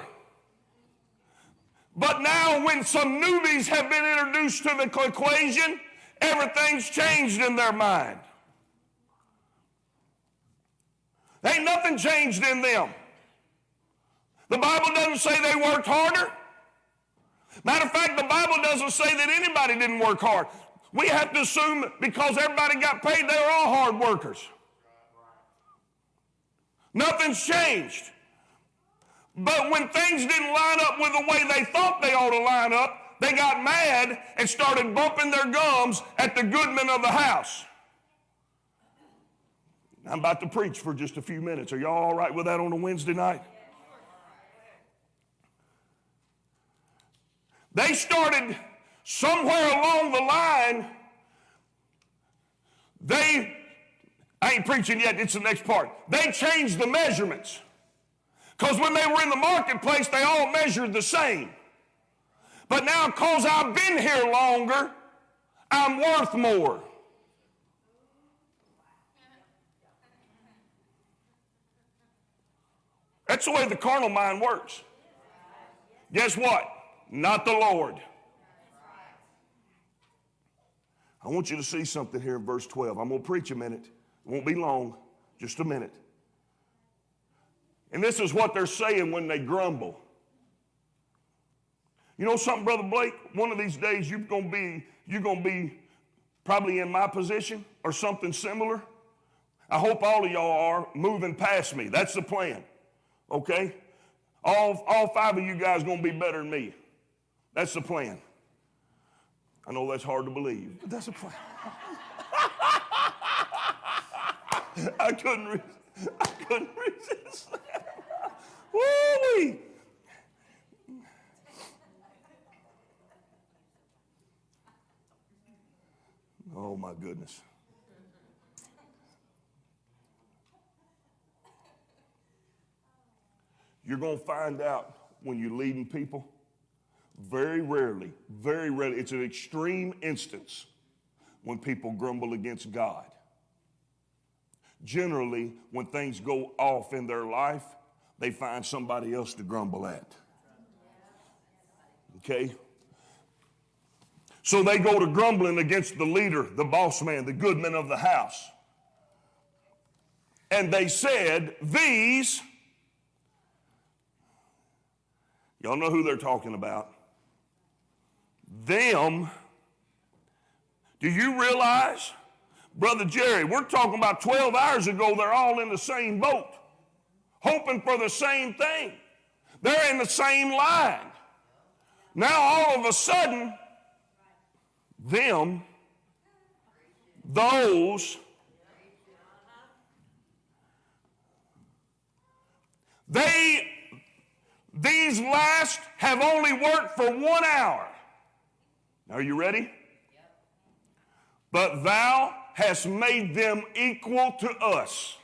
But now, when some newbies have been introduced to the equation, everything's changed in their mind. Ain't nothing changed in them. The Bible doesn't say they worked harder. Matter of fact, the Bible doesn't say that anybody didn't work hard. We have to assume because everybody got paid, they were all hard workers. Nothing's changed. But when things didn't line up with the way they thought they ought to line up, they got mad and started bumping their gums at the goodman of the house. I'm about to preach for just a few minutes. Are y'all all right with that on a Wednesday night? They started somewhere along the line, they, I ain't preaching yet, it's the next part. They changed the measurements. Because when they were in the marketplace, they all measured the same. But now, because I've been here longer, I'm worth more. That's the way the carnal mind works. Guess what? Not the Lord. I want you to see something here in verse 12. I'm going to preach a minute. It won't be long, just a minute. And this is what they're saying when they grumble. You know something, Brother Blake? One of these days you're gonna be, you're gonna be probably in my position or something similar. I hope all of y'all are moving past me. That's the plan. Okay? All, all five of you guys gonna be better than me. That's the plan. I know that's hard to believe, but that's the plan. I couldn't, I couldn't resist. Woo-wee. Oh my goodness. You're going to find out when you're leading people, very rarely, very rarely, it's an extreme instance when people grumble against God. Generally, when things go off in their life, they find somebody else to grumble at. Okay? So they go to grumbling against the leader, the boss man, the goodman of the house. And they said, These, y'all know who they're talking about. Them, do you realize, Brother Jerry, we're talking about 12 hours ago, they're all in the same boat, hoping for the same thing. They're in the same line. Now, all of a sudden, them, those, they, these last have only worked for one hour. Are you ready? But thou hast made them equal to us.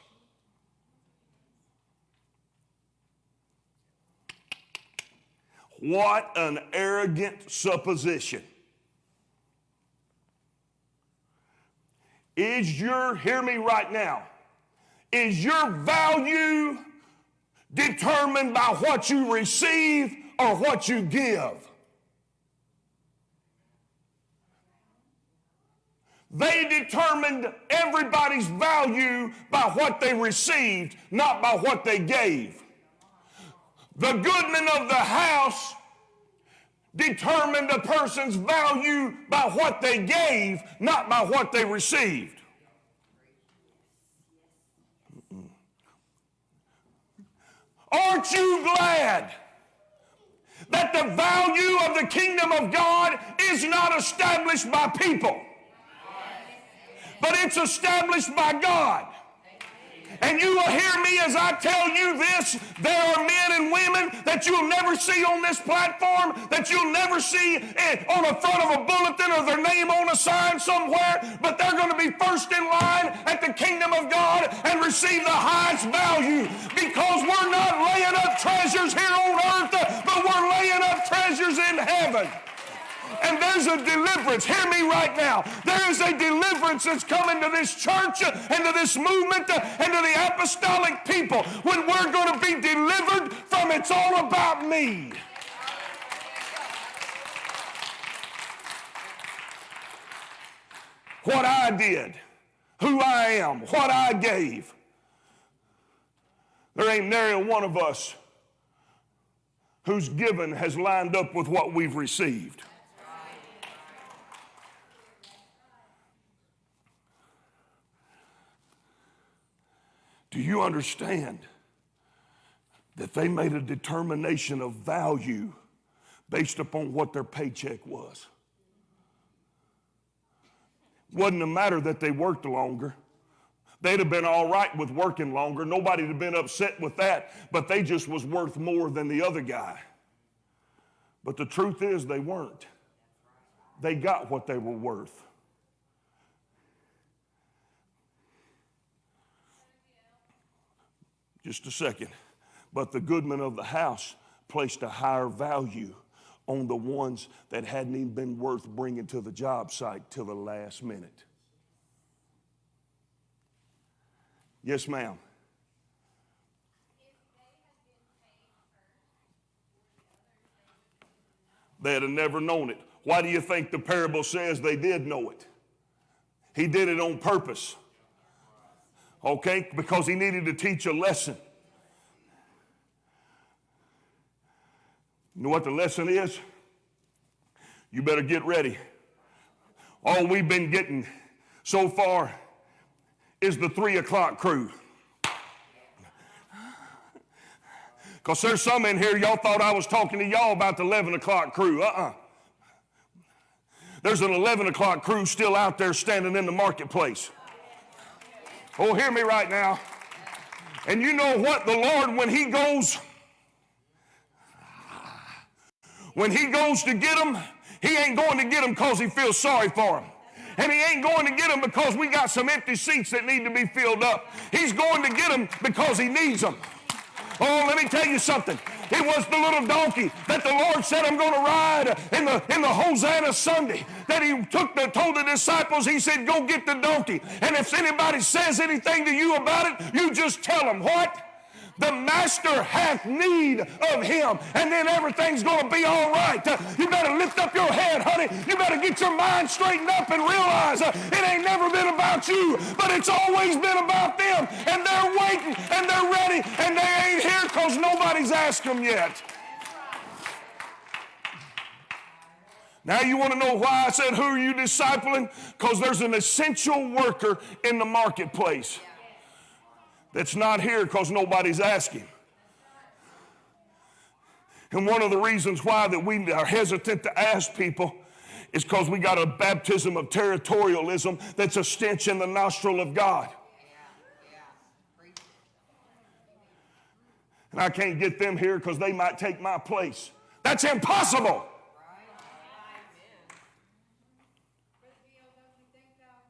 What an arrogant supposition. Is your, hear me right now, is your value determined by what you receive or what you give? They determined everybody's value by what they received, not by what they gave. The goodman of the house determined a person's value by what they gave, not by what they received. Aren't you glad that the value of the kingdom of God is not established by people, but it's established by God? And you will hear me as I tell you this. There are men and women that you'll never see on this platform, that you'll never see on the front of a bulletin or their name on a sign somewhere, but they're going to be first in line at the kingdom of God and receive the highest value because we're not laying up treasures here on earth, but we're laying up treasures in heaven. And there's a deliverance. Hear me right now. There is a deliverance that's coming to this church and to this movement and to the apostolic people when we're going to be delivered from it's all about me. What I did, who I am, what I gave. There ain't nary one of us who's given has lined up with what we've received. Do you understand that they made a determination of value based upon what their paycheck was? Wasn't a matter that they worked longer. They'd have been all right with working longer. Nobody'd have been upset with that, but they just was worth more than the other guy. But the truth is they weren't. They got what they were worth. Just a second. But the goodman of the house placed a higher value on the ones that hadn't even been worth bringing to the job site till the last minute. Yes, ma'am. They'd have never known it. Why do you think the parable says they did know it? He did it on purpose. Okay? Because he needed to teach a lesson. You know what the lesson is? You better get ready. All we've been getting so far is the three o'clock crew. Because there's some in here, y'all thought I was talking to y'all about the 11 o'clock crew. Uh uh There's an 11 o'clock crew still out there standing in the marketplace. Oh, hear me right now. And you know what? The Lord, when He goes, when He goes to get them, He ain't going to get them because He feels sorry for them. And he ain't going to get them because we got some empty seats that need to be filled up. He's going to get them because he needs them. Oh, let me tell you something. It was the little donkey that the Lord said, I'm going to ride in the, in the Hosanna Sunday. That he took the, told the disciples, he said, go get the donkey. And if anybody says anything to you about it, you just tell them what? The master hath need of him, and then everything's going to be all right. You better lift up your head, honey. You better get your mind straightened up and realize uh, it ain't never been about you, but it's always been about them. And they're waiting, and they're ready, and they ain't here because nobody's asked them yet. Now, you want to know why I said, Who are you discipling? Because there's an essential worker in the marketplace that's not here because nobody's asking. And one of the reasons why that we are hesitant to ask people is because we got a baptism of territorialism that's a stench in the nostril of God. And I can't get them here because they might take my place. That's impossible. Brother Bill, don't you think though,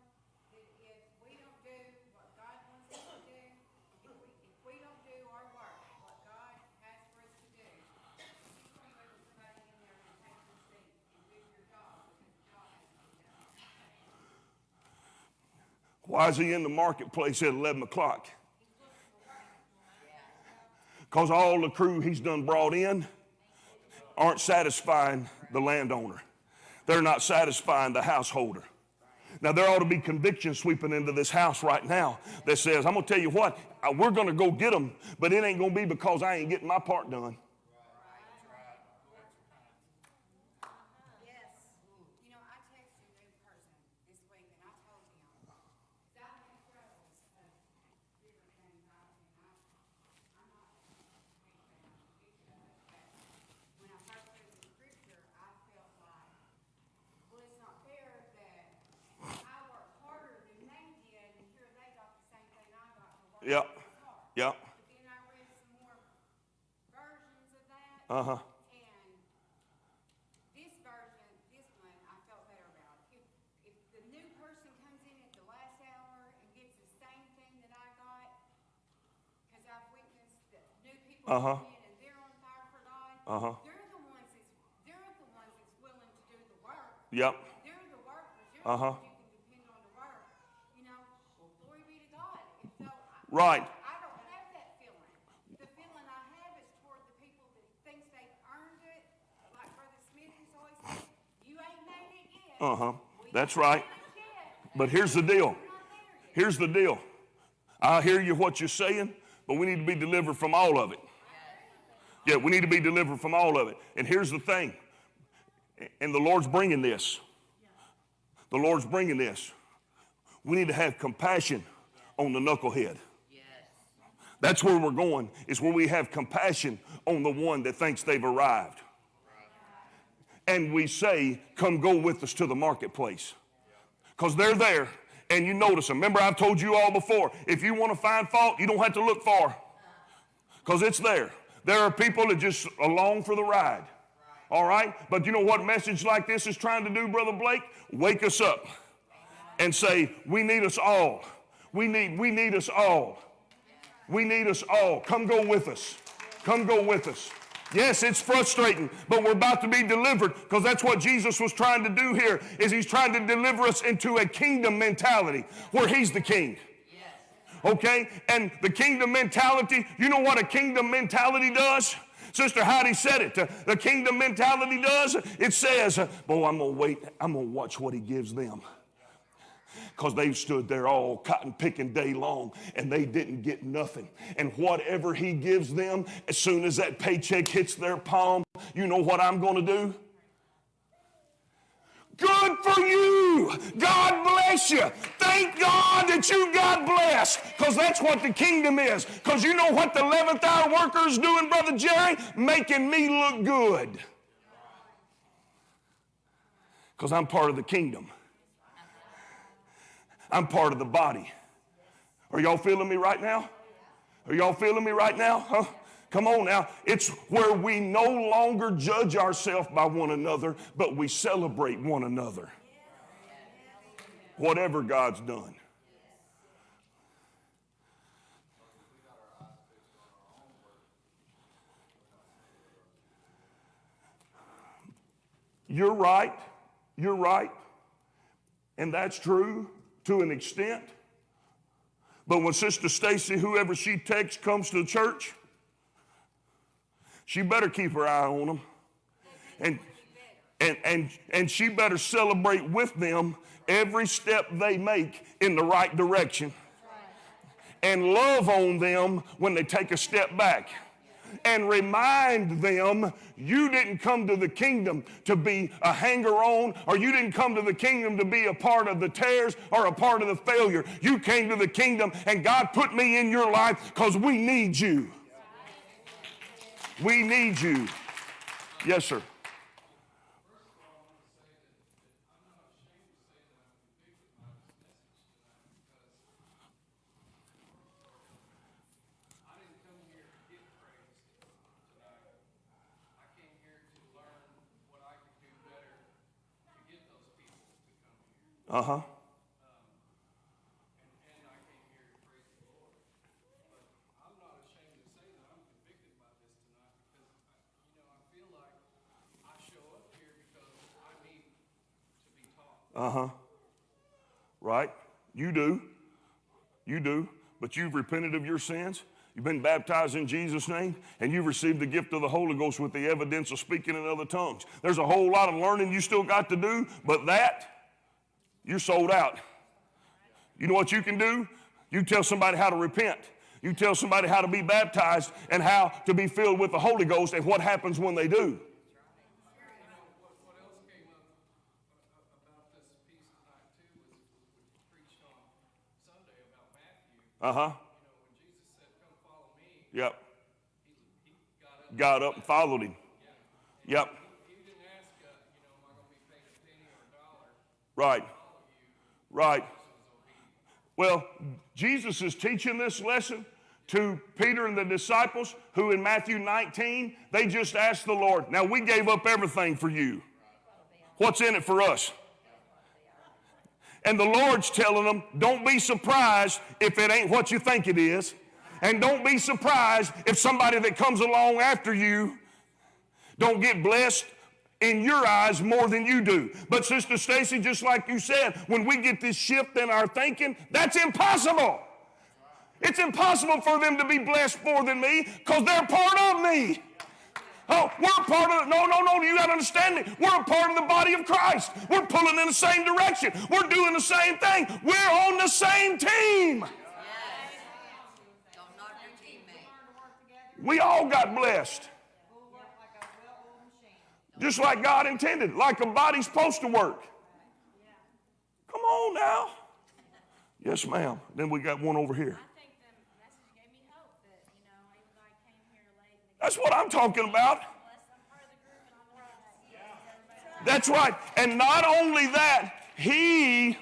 that if we don't do what God wants us to do, if we, if we don't do our work, what God has for us to do, He's gonna put somebody in there to take your seat and do your job, because the job has to be done. Why is he in the marketplace at 11 o'clock? Because all the crew he's done brought in aren't satisfying the landowner. They're not satisfying the householder. Now, there ought to be conviction sweeping into this house right now that says, I'm going to tell you what, uh, we're going to go get them, but it ain't going to be because I ain't getting my part done. Yes. You know, I texted a new person this week and I told him, God has struggles of different things, I, and I, I'm not a big fan of each of it, but when I first read the scripture, I felt like, well, it's not fair that I worked harder than they did and here they got the same thing I got for working Yep. as hard. Yep. But then I read some more versions of that. Uh huh. And this version, this one, I felt better about. If, if the new person comes in at the last hour and gets the same thing that I got, because I've witnessed that new people Uh-huh. come in and they're on fire for God. Uh-huh. They're the ones that's, they're the ones that's willing to do the work. Yep. They're the workers. Uh-huh. the you can depend on to work. You know, well, glory be to God. So I, Right. I don't have that feeling. The feeling I have is toward the people that thinks they've earned it, like Brother Smith has always said, you ain't made it yet. Uh huh. That's right. But here's the deal. Here's the deal. I hear you what you're saying, but we need to be delivered from all of it. Yeah, we need to be delivered from all of it. And here's the thing. And the Lord's bringing this. The Lord's bringing this. We need to have compassion on the knucklehead. That's where we're going, is where we have compassion on the one that thinks they've arrived. And we say, Come go with us to the marketplace. Because they're there and you notice them. Remember, I've told you all before if you want to find fault, you don't have to look far because it's there. There are people that just along for the ride. All right? But you know what message like this is trying to do, Brother Blake? Wake us up and say, We need us all. We need, we need us all. We need us all. Come go with us. Come go with us. Yes, it's frustrating, but we're about to be delivered because that's what Jesus was trying to do here is he's trying to deliver us into a kingdom mentality where he's the king. Okay? And the kingdom mentality, you know what a kingdom mentality does? Sister Heidi said it. The kingdom mentality does, it says, boy, I'm going to wait. I'm going to watch what he gives them because they've stood there all cotton picking day long and they didn't get nothing. And whatever he gives them, as soon as that paycheck hits their palm, you know what I'm going to do? Good for you. God bless you. Thank God that you got blessed because that's what the kingdom is. Because you know what the 11th hour worker is doing, Brother Jerry? Making me look good. Because I'm part of the kingdom. I'm part of the body. Are y'all feeling me right now? Are y'all feeling me right now? Huh? Come on now. It's where we no longer judge ourselves by one another, but we celebrate one another. Whatever God's done. You're right. You're right. And that's true to an extent. But when Sister Stacy, whoever she takes, comes to the church, she better keep her eye on them. And, and, and, and she better celebrate with them every step they make in the right direction. And love on them when they take a step back and remind them you didn't come to the kingdom to be a hanger on, or you didn't come to the kingdom to be a part of the tears or a part of the failure. You came to the kingdom, and God put me in your life because we need you. We need you. Yes, sir. I didn't come here to get praised tonight. I came here to learn what I could do better to get those people to come here. Uh huh. And, and I came here to praise the Lord. But I'm not ashamed to say that I'm convicted by this tonight because, I, you know, I feel like I show up here because I need to Uh-huh. be taught. Uh huh. Right? You do. You do. But you've repented of your sins. You've been baptized in Jesus' name, and you've received the gift of the Holy Ghost with the evidence of speaking in other tongues. There's a whole lot of learning you still got to do, but that, you're sold out. You know what you can do? You tell somebody how to repent. You tell somebody how to be baptized and how to be filled with the Holy Ghost and what happens when they do. Uh huh. You know, when Jesus said, come follow me, Yep. got up. And followed him. Yep. He didn't ask, uh, you know, am I going to be paid a penny or a dollar? Right. Right. Well, Jesus is teaching this lesson to Peter and the disciples who in Matthew 19, they just asked the Lord, Now we gave up everything for you. What's in it for us? And the Lord's telling them, Don't be surprised if it ain't what you think it is. And don't be surprised if somebody that comes along after you don't get blessed in your eyes more than you do. But Sister Stacy, just like you said, when we get this shift in our thinking, that's impossible. It's impossible for them to be blessed more than me because they're part of me. Oh, we're part of no, no, no, you gotta understand me. We're a part of the body of Christ. We're pulling in the same direction. We're doing the same thing. We're on the same team. Don't your. We all got blessed. Just like God intended, like a body's supposed to work. Come on now. Yes, ma'am. Then we got one over here. I think the message gave me hope that That's what I'm talking about. That's right. And not only that, he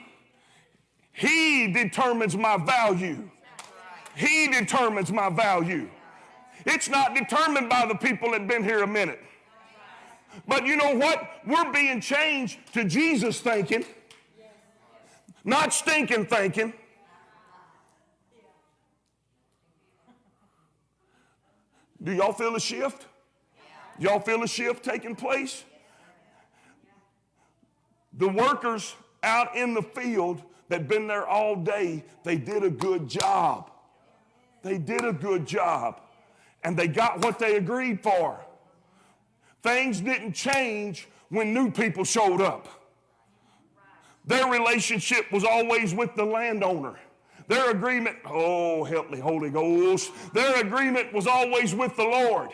he determines my value. He determines my value. It's not determined by the people that been here a minute. But you know what? We're being changed to Jesus thinking, not stinking thinking. Do y'all feel a shift? Y'all feel a shift taking place? The workers out in the field that been there all day, they did a good job. They did a good job. And they got what they agreed for. Things didn't change when new people showed up. Their relationship was always with the landowner. Their agreement, oh, help me, Holy Ghost. Their agreement was always with the Lord.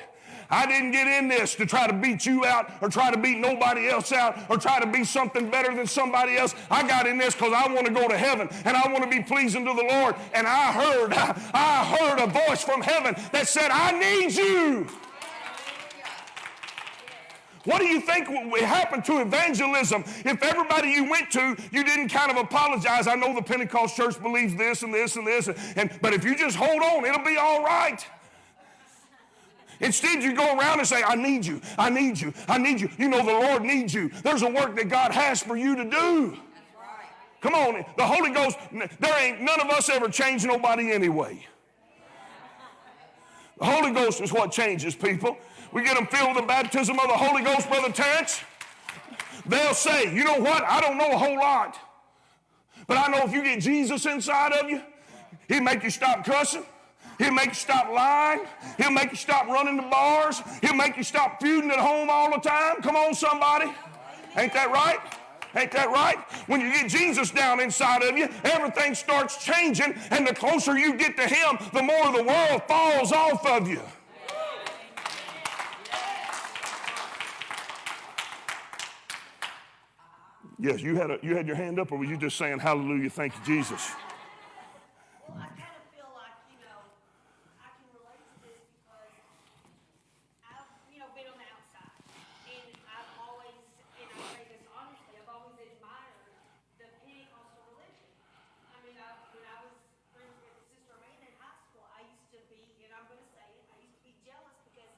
I didn't get in this to try to beat you out or try to beat nobody else out or try to be something better than somebody else. I got in this because I want to go to heaven and I want to be pleasing to the Lord. And I heard, I heard a voice from heaven that said, I need you. What do you think would happen to evangelism if everybody you went to, you didn't kind of apologize? I know the Pentecost church believes this and this and this, and, but if you just hold on, it'll be all right. Instead, you go around and say, I need you, I need you, I need you. You know, the Lord needs you. There's a work that God has for you to do. Come on, the Holy Ghost, there ain't none of us ever changed nobody anyway. The Holy Ghost is what changes people. We get them filled with the baptism of the Holy Ghost, Brother Terrence. They'll say, you know what? I don't know a whole lot. But I know if you get Jesus inside of you, he'll make you stop cussing. He'll make you stop lying. He'll make you stop running the bars. He'll make you stop feuding at home all the time. Come on, somebody. Ain't that right? Ain't that right? When you get Jesus down inside of you, everything starts changing, and the closer you get to Him, the more the world falls off of you. Yes, you had, a, you had your hand up, or were you just saying, Hallelujah, thank you, Jesus? Well, I kind of feel like, you know, I can relate to this because I've, you know, been on the outside. And I've always, and I say this honestly, I've always admired the Pentecostal religion. I mean, I, when I was friends with Sister Amanda in high school, I used to be, and I'm gonna say it, I used to be jealous because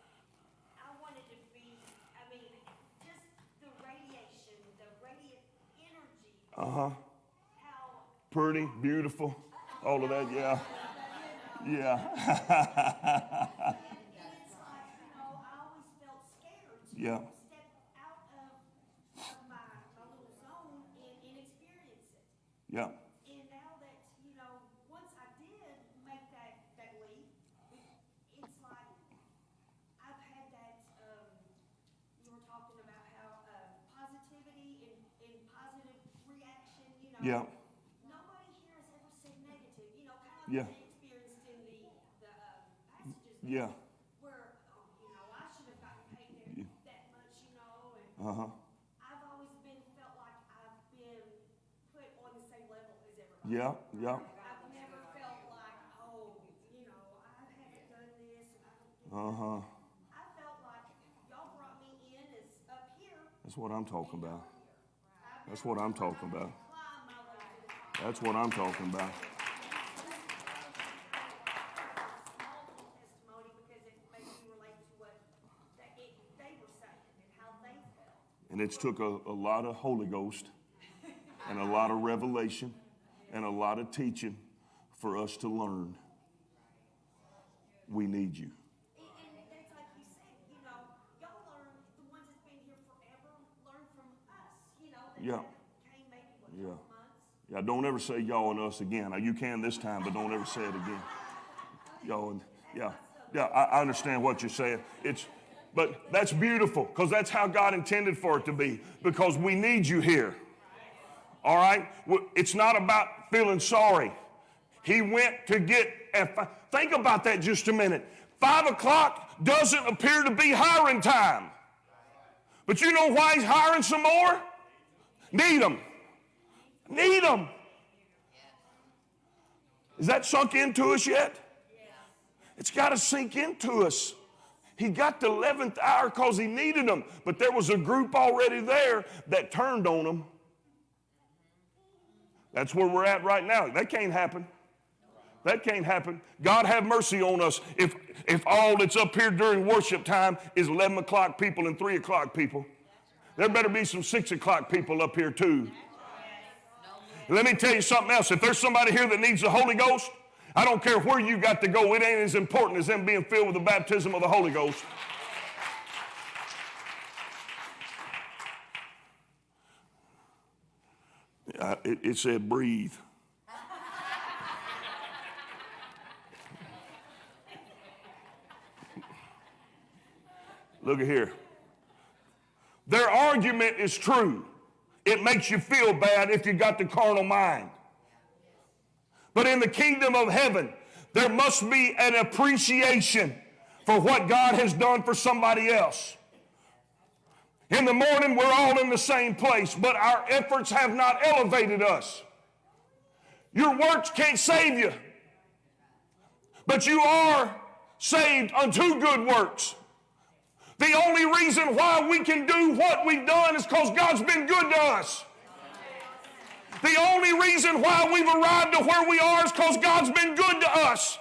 I wanted to be, I mean, just the radiation, the radiant energy, Uh huh. Pretty, beautiful, all of that, yeah. Yeah. yeah. it's like, you know, I always felt scared to Yeah. step out of, of my, my little zone and, and experience it. yeah. And now that, you know, once I did make that, that leap, it, it's like, I've had that, um, you were talking about how, uh, positivity and, and positive reaction, you know. Yeah. Nobody here has ever said negative, you know, kind of Yeah. they experienced in the, the, um, passages. Yeah. Where, oh, you know, I should have gotten paid Yeah. that, that much, you know, and Uh huh. I've always been, felt like I've been put on the same level as everybody. Yeah, yeah. I've never felt like, oh, you know, I haven't done this and I don't do Uh huh. I felt like y'all brought me in as up here. That's what I'm talking about. That's what I'm talking about. Climb my way to the top. That's what I'm talking about. It it, and it's took a, a lot of Holy Ghost and a lot of revelation and a lot of teaching for us to learn. We need you. Yeah. Yeah. Yeah, don't ever say y'all and us again. Now, you can this time, but don't ever say it again. Y'all and yeah, yeah. I, I understand what you're saying. It's, but that's beautiful because that's how God intended for it to be. Because we need you here. All right. It's not about feeling sorry. He went to get. Think about that just a minute. Five o'clock doesn't appear to be hiring time. But you know why he's hiring some more? Need them. Need them. Is that sunk into us yet? It's got to sink into us. He got the 11th hour because he needed them, but there was a group already there that turned on him. That's where we're at right now. That can't happen. That can't happen. God have mercy on us if, if all that's up here during worship time is 11 o'clock people and 3 o'clock people. There better be some 6 o'clock people up here too. Let me tell you something else. If there's somebody here that needs the Holy Ghost, I don't care where you got to go, it ain't as important as them being filled with the baptism of the Holy Ghost. Uh, it, it said breathe. Look at here. Their argument is true. It makes you feel bad if you got the carnal mind. But in the kingdom of heaven, there must be an appreciation for what God has done for somebody else. In the morning, we're all in the same place, but our efforts have not elevated us. Your works can't save you, but you are saved unto good works. The only reason why we can do what we've done is because God's been good to us. The only reason why we've arrived to where we are is because God's been good to us.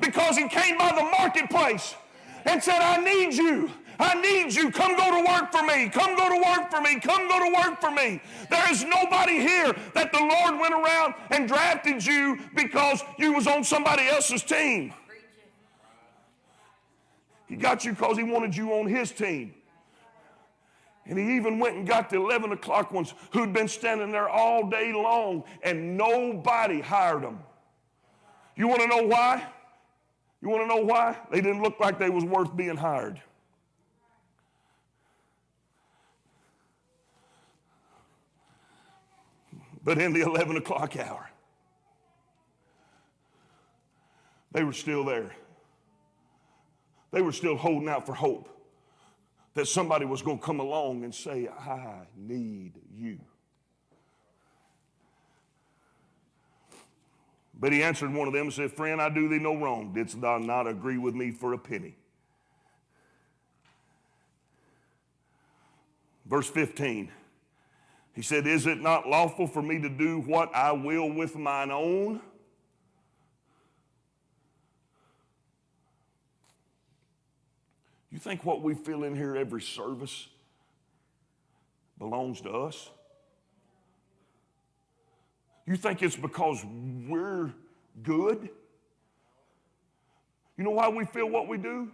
Because He came by the marketplace and said, I need you. I need you. Come go to work for me. Come go to work for me. Come go to work for me. There is nobody here that the Lord went around and drafted you because you was on somebody else's team. He got you because he wanted you on his team. And he even went and got the 11 o'clock ones who'd been standing there all day long and nobody hired them. You want to know why? You want to know why? They didn't look like they was worth being hired. But in the 11 o'clock hour, they were still there. They were still holding out for hope that somebody was going to come along and say, I need you. But he answered one of them and said, Friend, I do thee no wrong. Didst thou not agree with me for a penny? Verse 15, he said, Is it not lawful for me to do what I will with mine own? You think what we feel in here every service belongs to us? You think it's because we're good? You know why we feel what we do?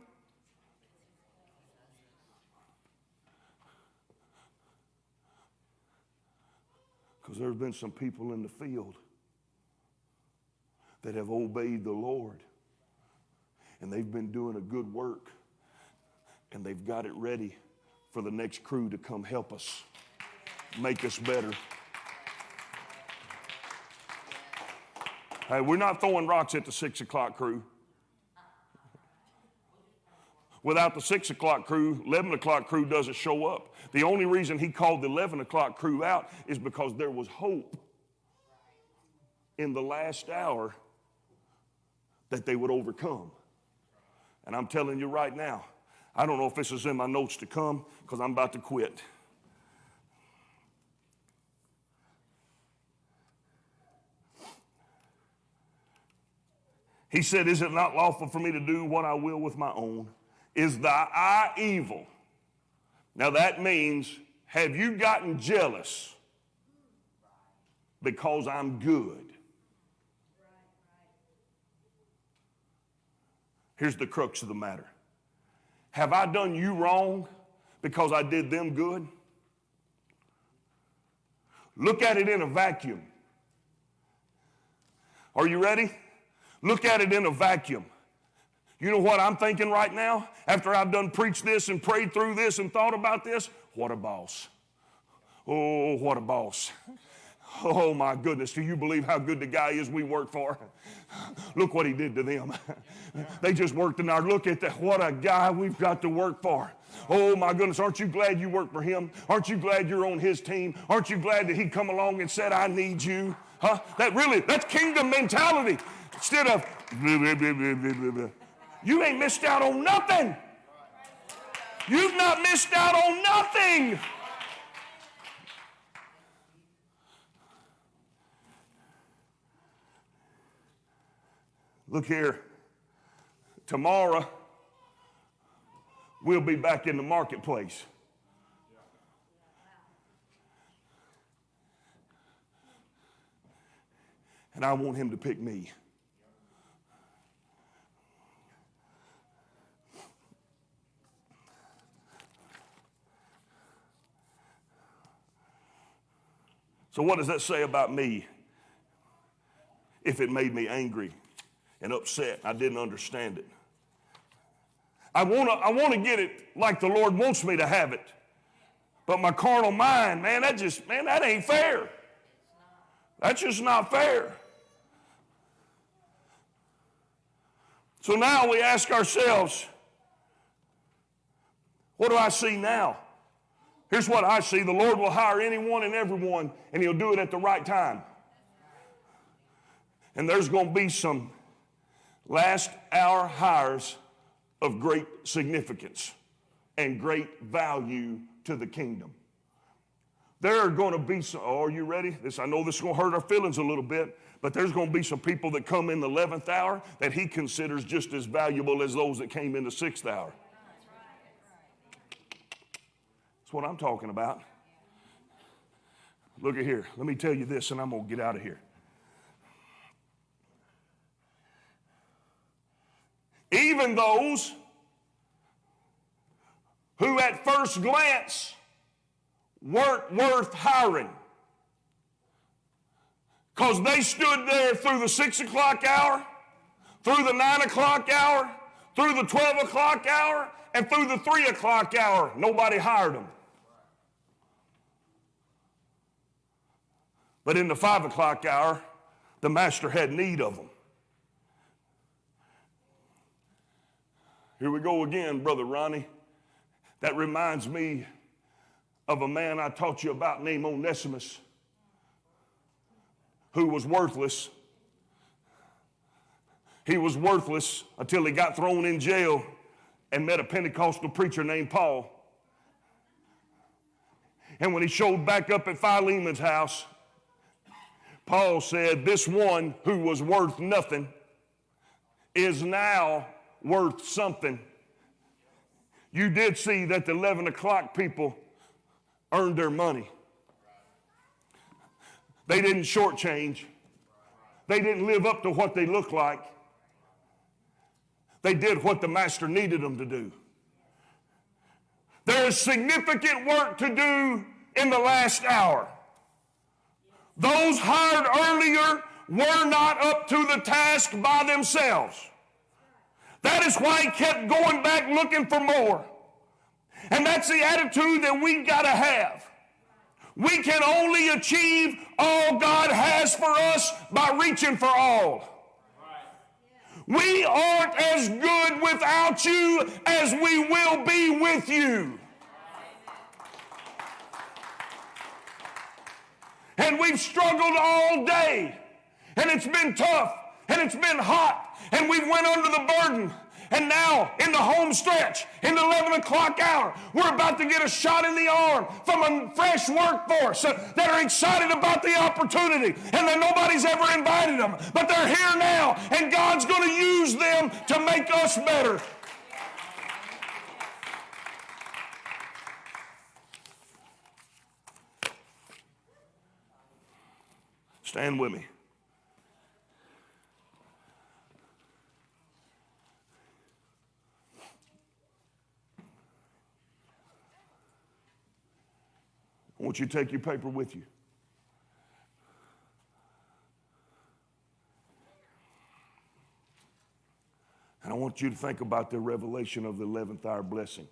Because there's been some people in the field that have obeyed the Lord and they've been doing a good work and they've got it ready for the next crew to come help us, make us better. Hey, we're not throwing rocks at the six o'clock crew. Without the six o'clock crew, 11 o'clock crew doesn't show up. The only reason he called the 11 o'clock crew out is because there was hope in the last hour that they would overcome. And I'm telling you right now, I don't know if this is in my notes to come because I'm about to quit. He said, Is it not lawful for me to do what I will with my own? Is thy eye evil? Now that means, have you gotten jealous because I'm good? Here's the crux of the matter Have I done you wrong because I did them good? Look at it in a vacuum. Are you ready? Look at it in a vacuum. You know what I'm thinking right now? After I've done preached this and prayed through this and thought about this, what a boss. Oh, what a boss. Oh my goodness, do you believe how good the guy is we work for? Look what he did to them. They just worked in our look at that. What a guy we've got to work for. Oh my goodness, aren't you glad you work for him? Aren't you glad you're on his team? Aren't you glad that he come along and said, I need you? Huh? That really, that's kingdom mentality. Instead of, you ain't missed out on nothing. You've not missed out on nothing. Look here. Tomorrow, we'll be back in the marketplace. And I want him to pick me. So, what does that say about me if it made me angry and upset? I didn't understand it. I want to I want to get it like the Lord wants me to have it. But my carnal mind, man, that just, man, that ain't fair. That's just not fair. So now we ask ourselves, what do I see now? Here's what I see the Lord will hire anyone and everyone, and He'll do it at the right time. And there's going to be some last hour hires of great significance and great value to the kingdom. There are going to be some, oh, are you ready? This, I know this is going to hurt our feelings a little bit, but there's going to be some people that come in the 11th hour that he considers just as valuable as those that came in the 6th hour. That's what I'm talking about. Look at here. Let me tell you this, and I'm going to get out of here. Even those who at first glance weren't worth hiring because they stood there through the six o'clock hour, through the nine o'clock hour, through the 12 o'clock hour, and through the three o'clock hour. Nobody hired them. But in the five o'clock hour, the master had need of them. Here we go again, Brother Ronnie. That reminds me of a man I taught you about named Onesimus who was worthless. He was worthless until he got thrown in jail and met a Pentecostal preacher named Paul. And when he showed back up at Philemon's house, Paul said, This one who was worth nothing is now worth something. You did see that the 11 o'clock people earned their money. They didn't shortchange. They didn't live up to what they looked like. They did what the master needed them to do. There is significant work to do in the last hour. Those hired earlier were not up to the task by themselves. That is why he kept going back looking for more. And that's the attitude that we got to have. We can only achieve all God has for us by reaching for all. We aren't as good without you as we will be with you. And we've struggled all day, and it's been tough, and it's been hot, and we went under the burden. And now, in the home stretch, in the 11 o'clock hour, we're about to get a shot in the arm from a fresh workforce that are excited about the opportunity and that nobody's ever invited them. But they're here now, and God's going to use them to make us better. Stand with me. I want you to take your paper with you. And I want you to think about the revelation of the 11th hour blessing.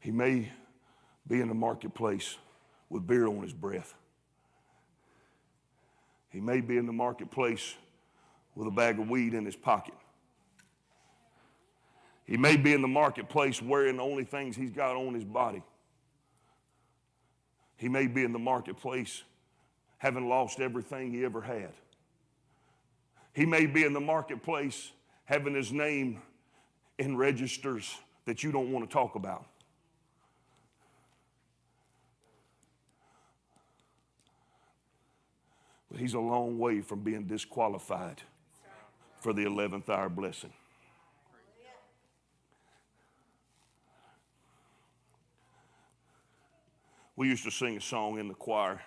He may be in the marketplace with beer on his breath. He may be in the marketplace with a bag of weed in his pocket. He may be in the marketplace wearing the only things he's got on his body. He may be in the marketplace having lost everything he ever had. He may be in the marketplace having his name in registers that you don't want to talk about. But he's a long way from being disqualified for the 11th hour blessing. We used to sing a song in the choir.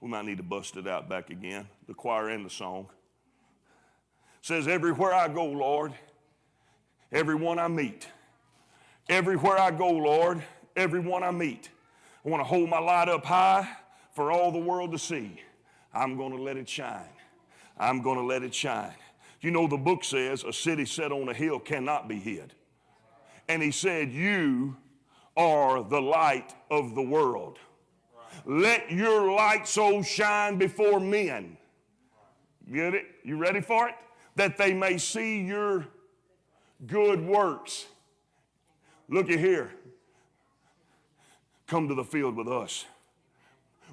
We might need to bust it out back again. The choir and the song. It says, Everywhere I go, Lord, everyone I meet. Everywhere I go, Lord, everyone I meet. I want to hold my light up high for all the world to see. I'm going to let it shine. I'm going to let it shine. You know, the book says a city set on a hill cannot be hid. And he said, You are the light of the world. Let your light so shine before men. Get it? You ready for it? That they may see your good works. Look at here. Come to the field with us.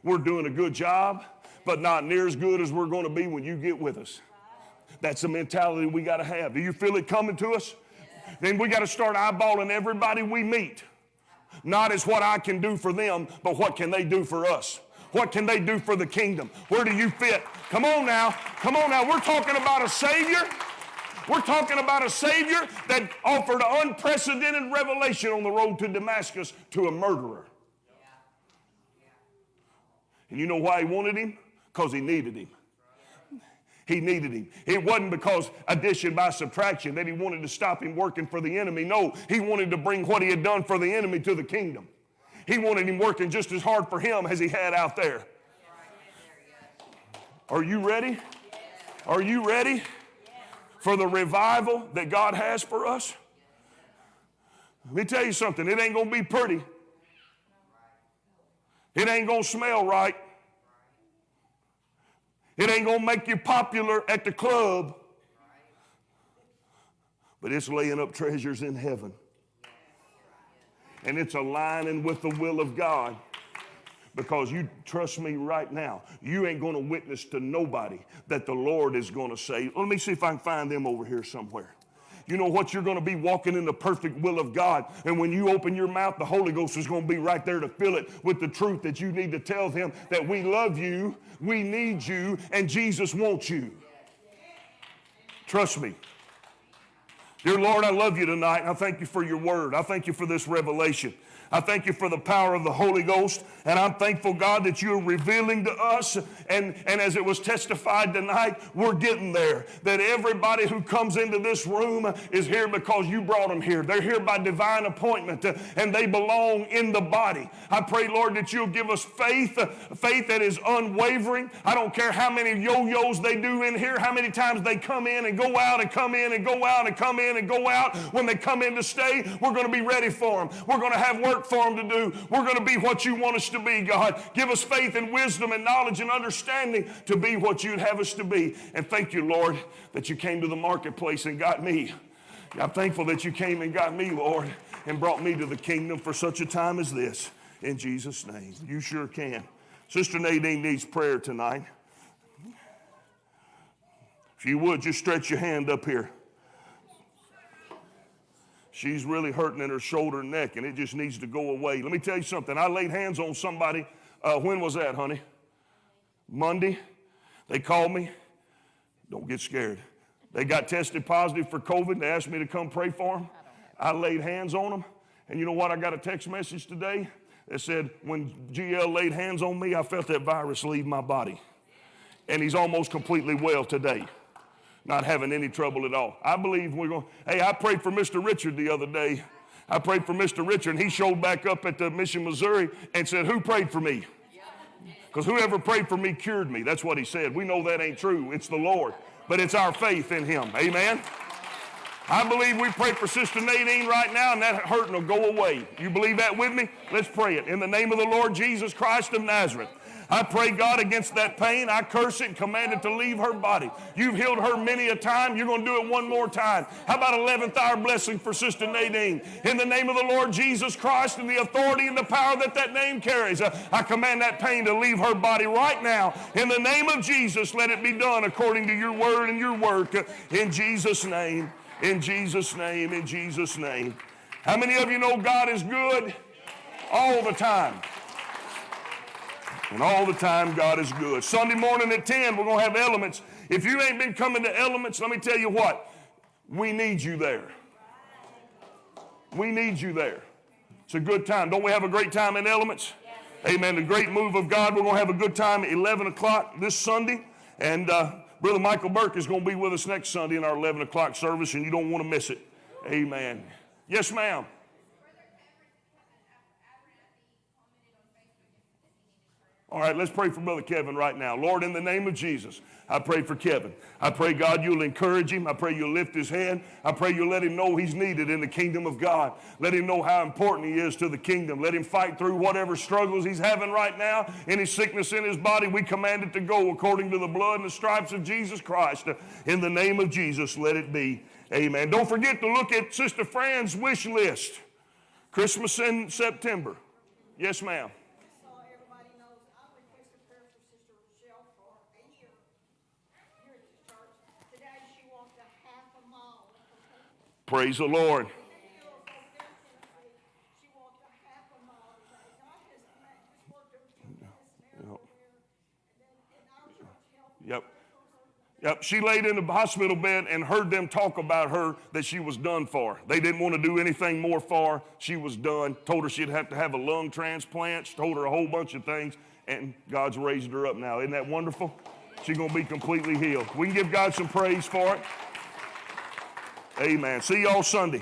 We're doing a good job, but not near as good as we're going to be when you get with us. That's the mentality we got to have. Do you feel it coming to us? Then we got to start eyeballing everybody we meet. Not as what I can do for them, but what can they do for us? What can they do for the kingdom? Where do you fit? Come on now. Come on now. We're talking about a Savior. We're talking about a Savior that offered unprecedented revelation on the road to Damascus to a murderer. And you know why he wanted him? Because he needed him. He needed him. It wasn't because addition by subtraction that he wanted to stop him working for the enemy. No, he wanted to bring what he had done for the enemy to the kingdom. He wanted him working just as hard for him as he had out there. Are you ready? Are you ready for the revival that God has for us? Let me tell you something. It ain't going to be pretty. It ain't going to smell right. It ain't going to make you popular at the club. But it's laying up treasures in heaven. And it's aligning with the will of God. Because you trust me right now, you ain't going to witness to nobody that the Lord is going to say. Let me see if I can find them over here somewhere. You know what? You're going to be walking in the perfect will of God. And when you open your mouth, the Holy Ghost is going to be right there to fill it with the truth that you need to tell them that we love you, we need you, and Jesus wants you. Trust me. Dear Lord, I love you tonight. I thank you for your word. I thank you for this revelation. I thank you for the power of the Holy Ghost. And I'm thankful, God, that you're revealing to us. And, and as it was testified tonight, we're getting there. That everybody who comes into this room is here because you brought them here. They're here by divine appointment and they belong in the body. I pray, Lord, that you'll give us faith, faith that is unwavering. I don't care how many yo yos they do in here, how many times they come in and go out and come in and go out and come in and go out. When they come in to stay, we're going to be ready for them. We're going to have work for them to do. We're going to be what you want us to be, God. Give us faith and wisdom and knowledge and understanding to be what you'd have us to be. And thank you, Lord, that you came to the marketplace and got me. I'm thankful that you came and got me, Lord, and brought me to the kingdom for such a time as this. In Jesus' name. You sure can. Sister Nadine needs prayer tonight. If you would, just stretch your hand up here. She's really hurting in her shoulder and neck, and it just needs to go away. Let me tell you something. I laid hands on somebody. Uh, when was that, honey? Monday. They called me. Don't get scared. They got tested positive for COVID. They asked me to come pray for them. I laid hands on them. And you know what? I got a text message today that said, when GL laid hands on me, I felt that virus leave my body. And he's almost completely well today not having any trouble at all. I believe we're going. Hey, I prayed for Mr. Richard the other day. I prayed for Mr. Richard, and he showed back up at the Mission, Missouri, and said, "Who prayed for me?" Because whoever prayed for me cured me. That's what he said. We know that ain't true. It's the Lord, but it's our faith in Him. Amen. I believe we pray for Sister Nadine right now, and that hurting will go away. You believe that with me? Let's pray it. In the name of the Lord Jesus Christ of Nazareth. I pray, God, against that pain. I curse it and command it to leave her body. You've healed her many a time. You're going to do it one more time. How about 11th hour blessing for Sister Nadine? In the name of the Lord Jesus Christ and the authority and the power that that name carries, uh, I command that pain to leave her body right now. In the name of Jesus, let it be done according to your word and your work. uh, In Jesus' name, in Jesus' name, in Jesus' name. How many of you know God is good all the time? And all the time, God is good. Sunday morning at 10, we're going to have elements. If you ain't been coming to elements, let me tell you what, we need you there. We need you there. It's a good time. Don't we have a great time in elements? Amen. The great move of God. We're going to have a good time at 11 o'clock this Sunday. And uh, Brother Michael Burke is going to be with us next Sunday in our 11 o'clock service, and you don't want to miss it. Amen. Yes, ma'am. All right, let's pray for Brother Kevin right now. Lord, in the name of Jesus, I pray for Kevin. I pray, God, you'll encourage him. I pray you'll lift his hand. I pray you'll let him know he's needed in the kingdom of God. Let him know how important he is to the kingdom. Let him fight through whatever struggles he's having right now. Any sickness in his body, we command it to go according to the blood and the stripes of Jesus Christ. In the name of Jesus, let it be. Amen. Don't forget to look at Sister Fran's wish list. Christmas in September. Yes, ma'am. So everybody knows, I requested prayer for Sister Rochelle for a year here at the church. Today she walked a half a mile from home. Praise the Lord. She walked a half a mile today. God has ma- just worked a tremendous miracle there. And then in our the Lord. Yep. Yep. She laid in the hospital bed and heard them talk about her that she was done for. They didn't want to do anything more for her. She was done. Told her she'd have to have a lung transplant. She told her a whole bunch of things. And God's raised her up now. Isn't that wonderful? She's going to be completely healed. We can give God some praise for it. Amen. See y'all Sunday.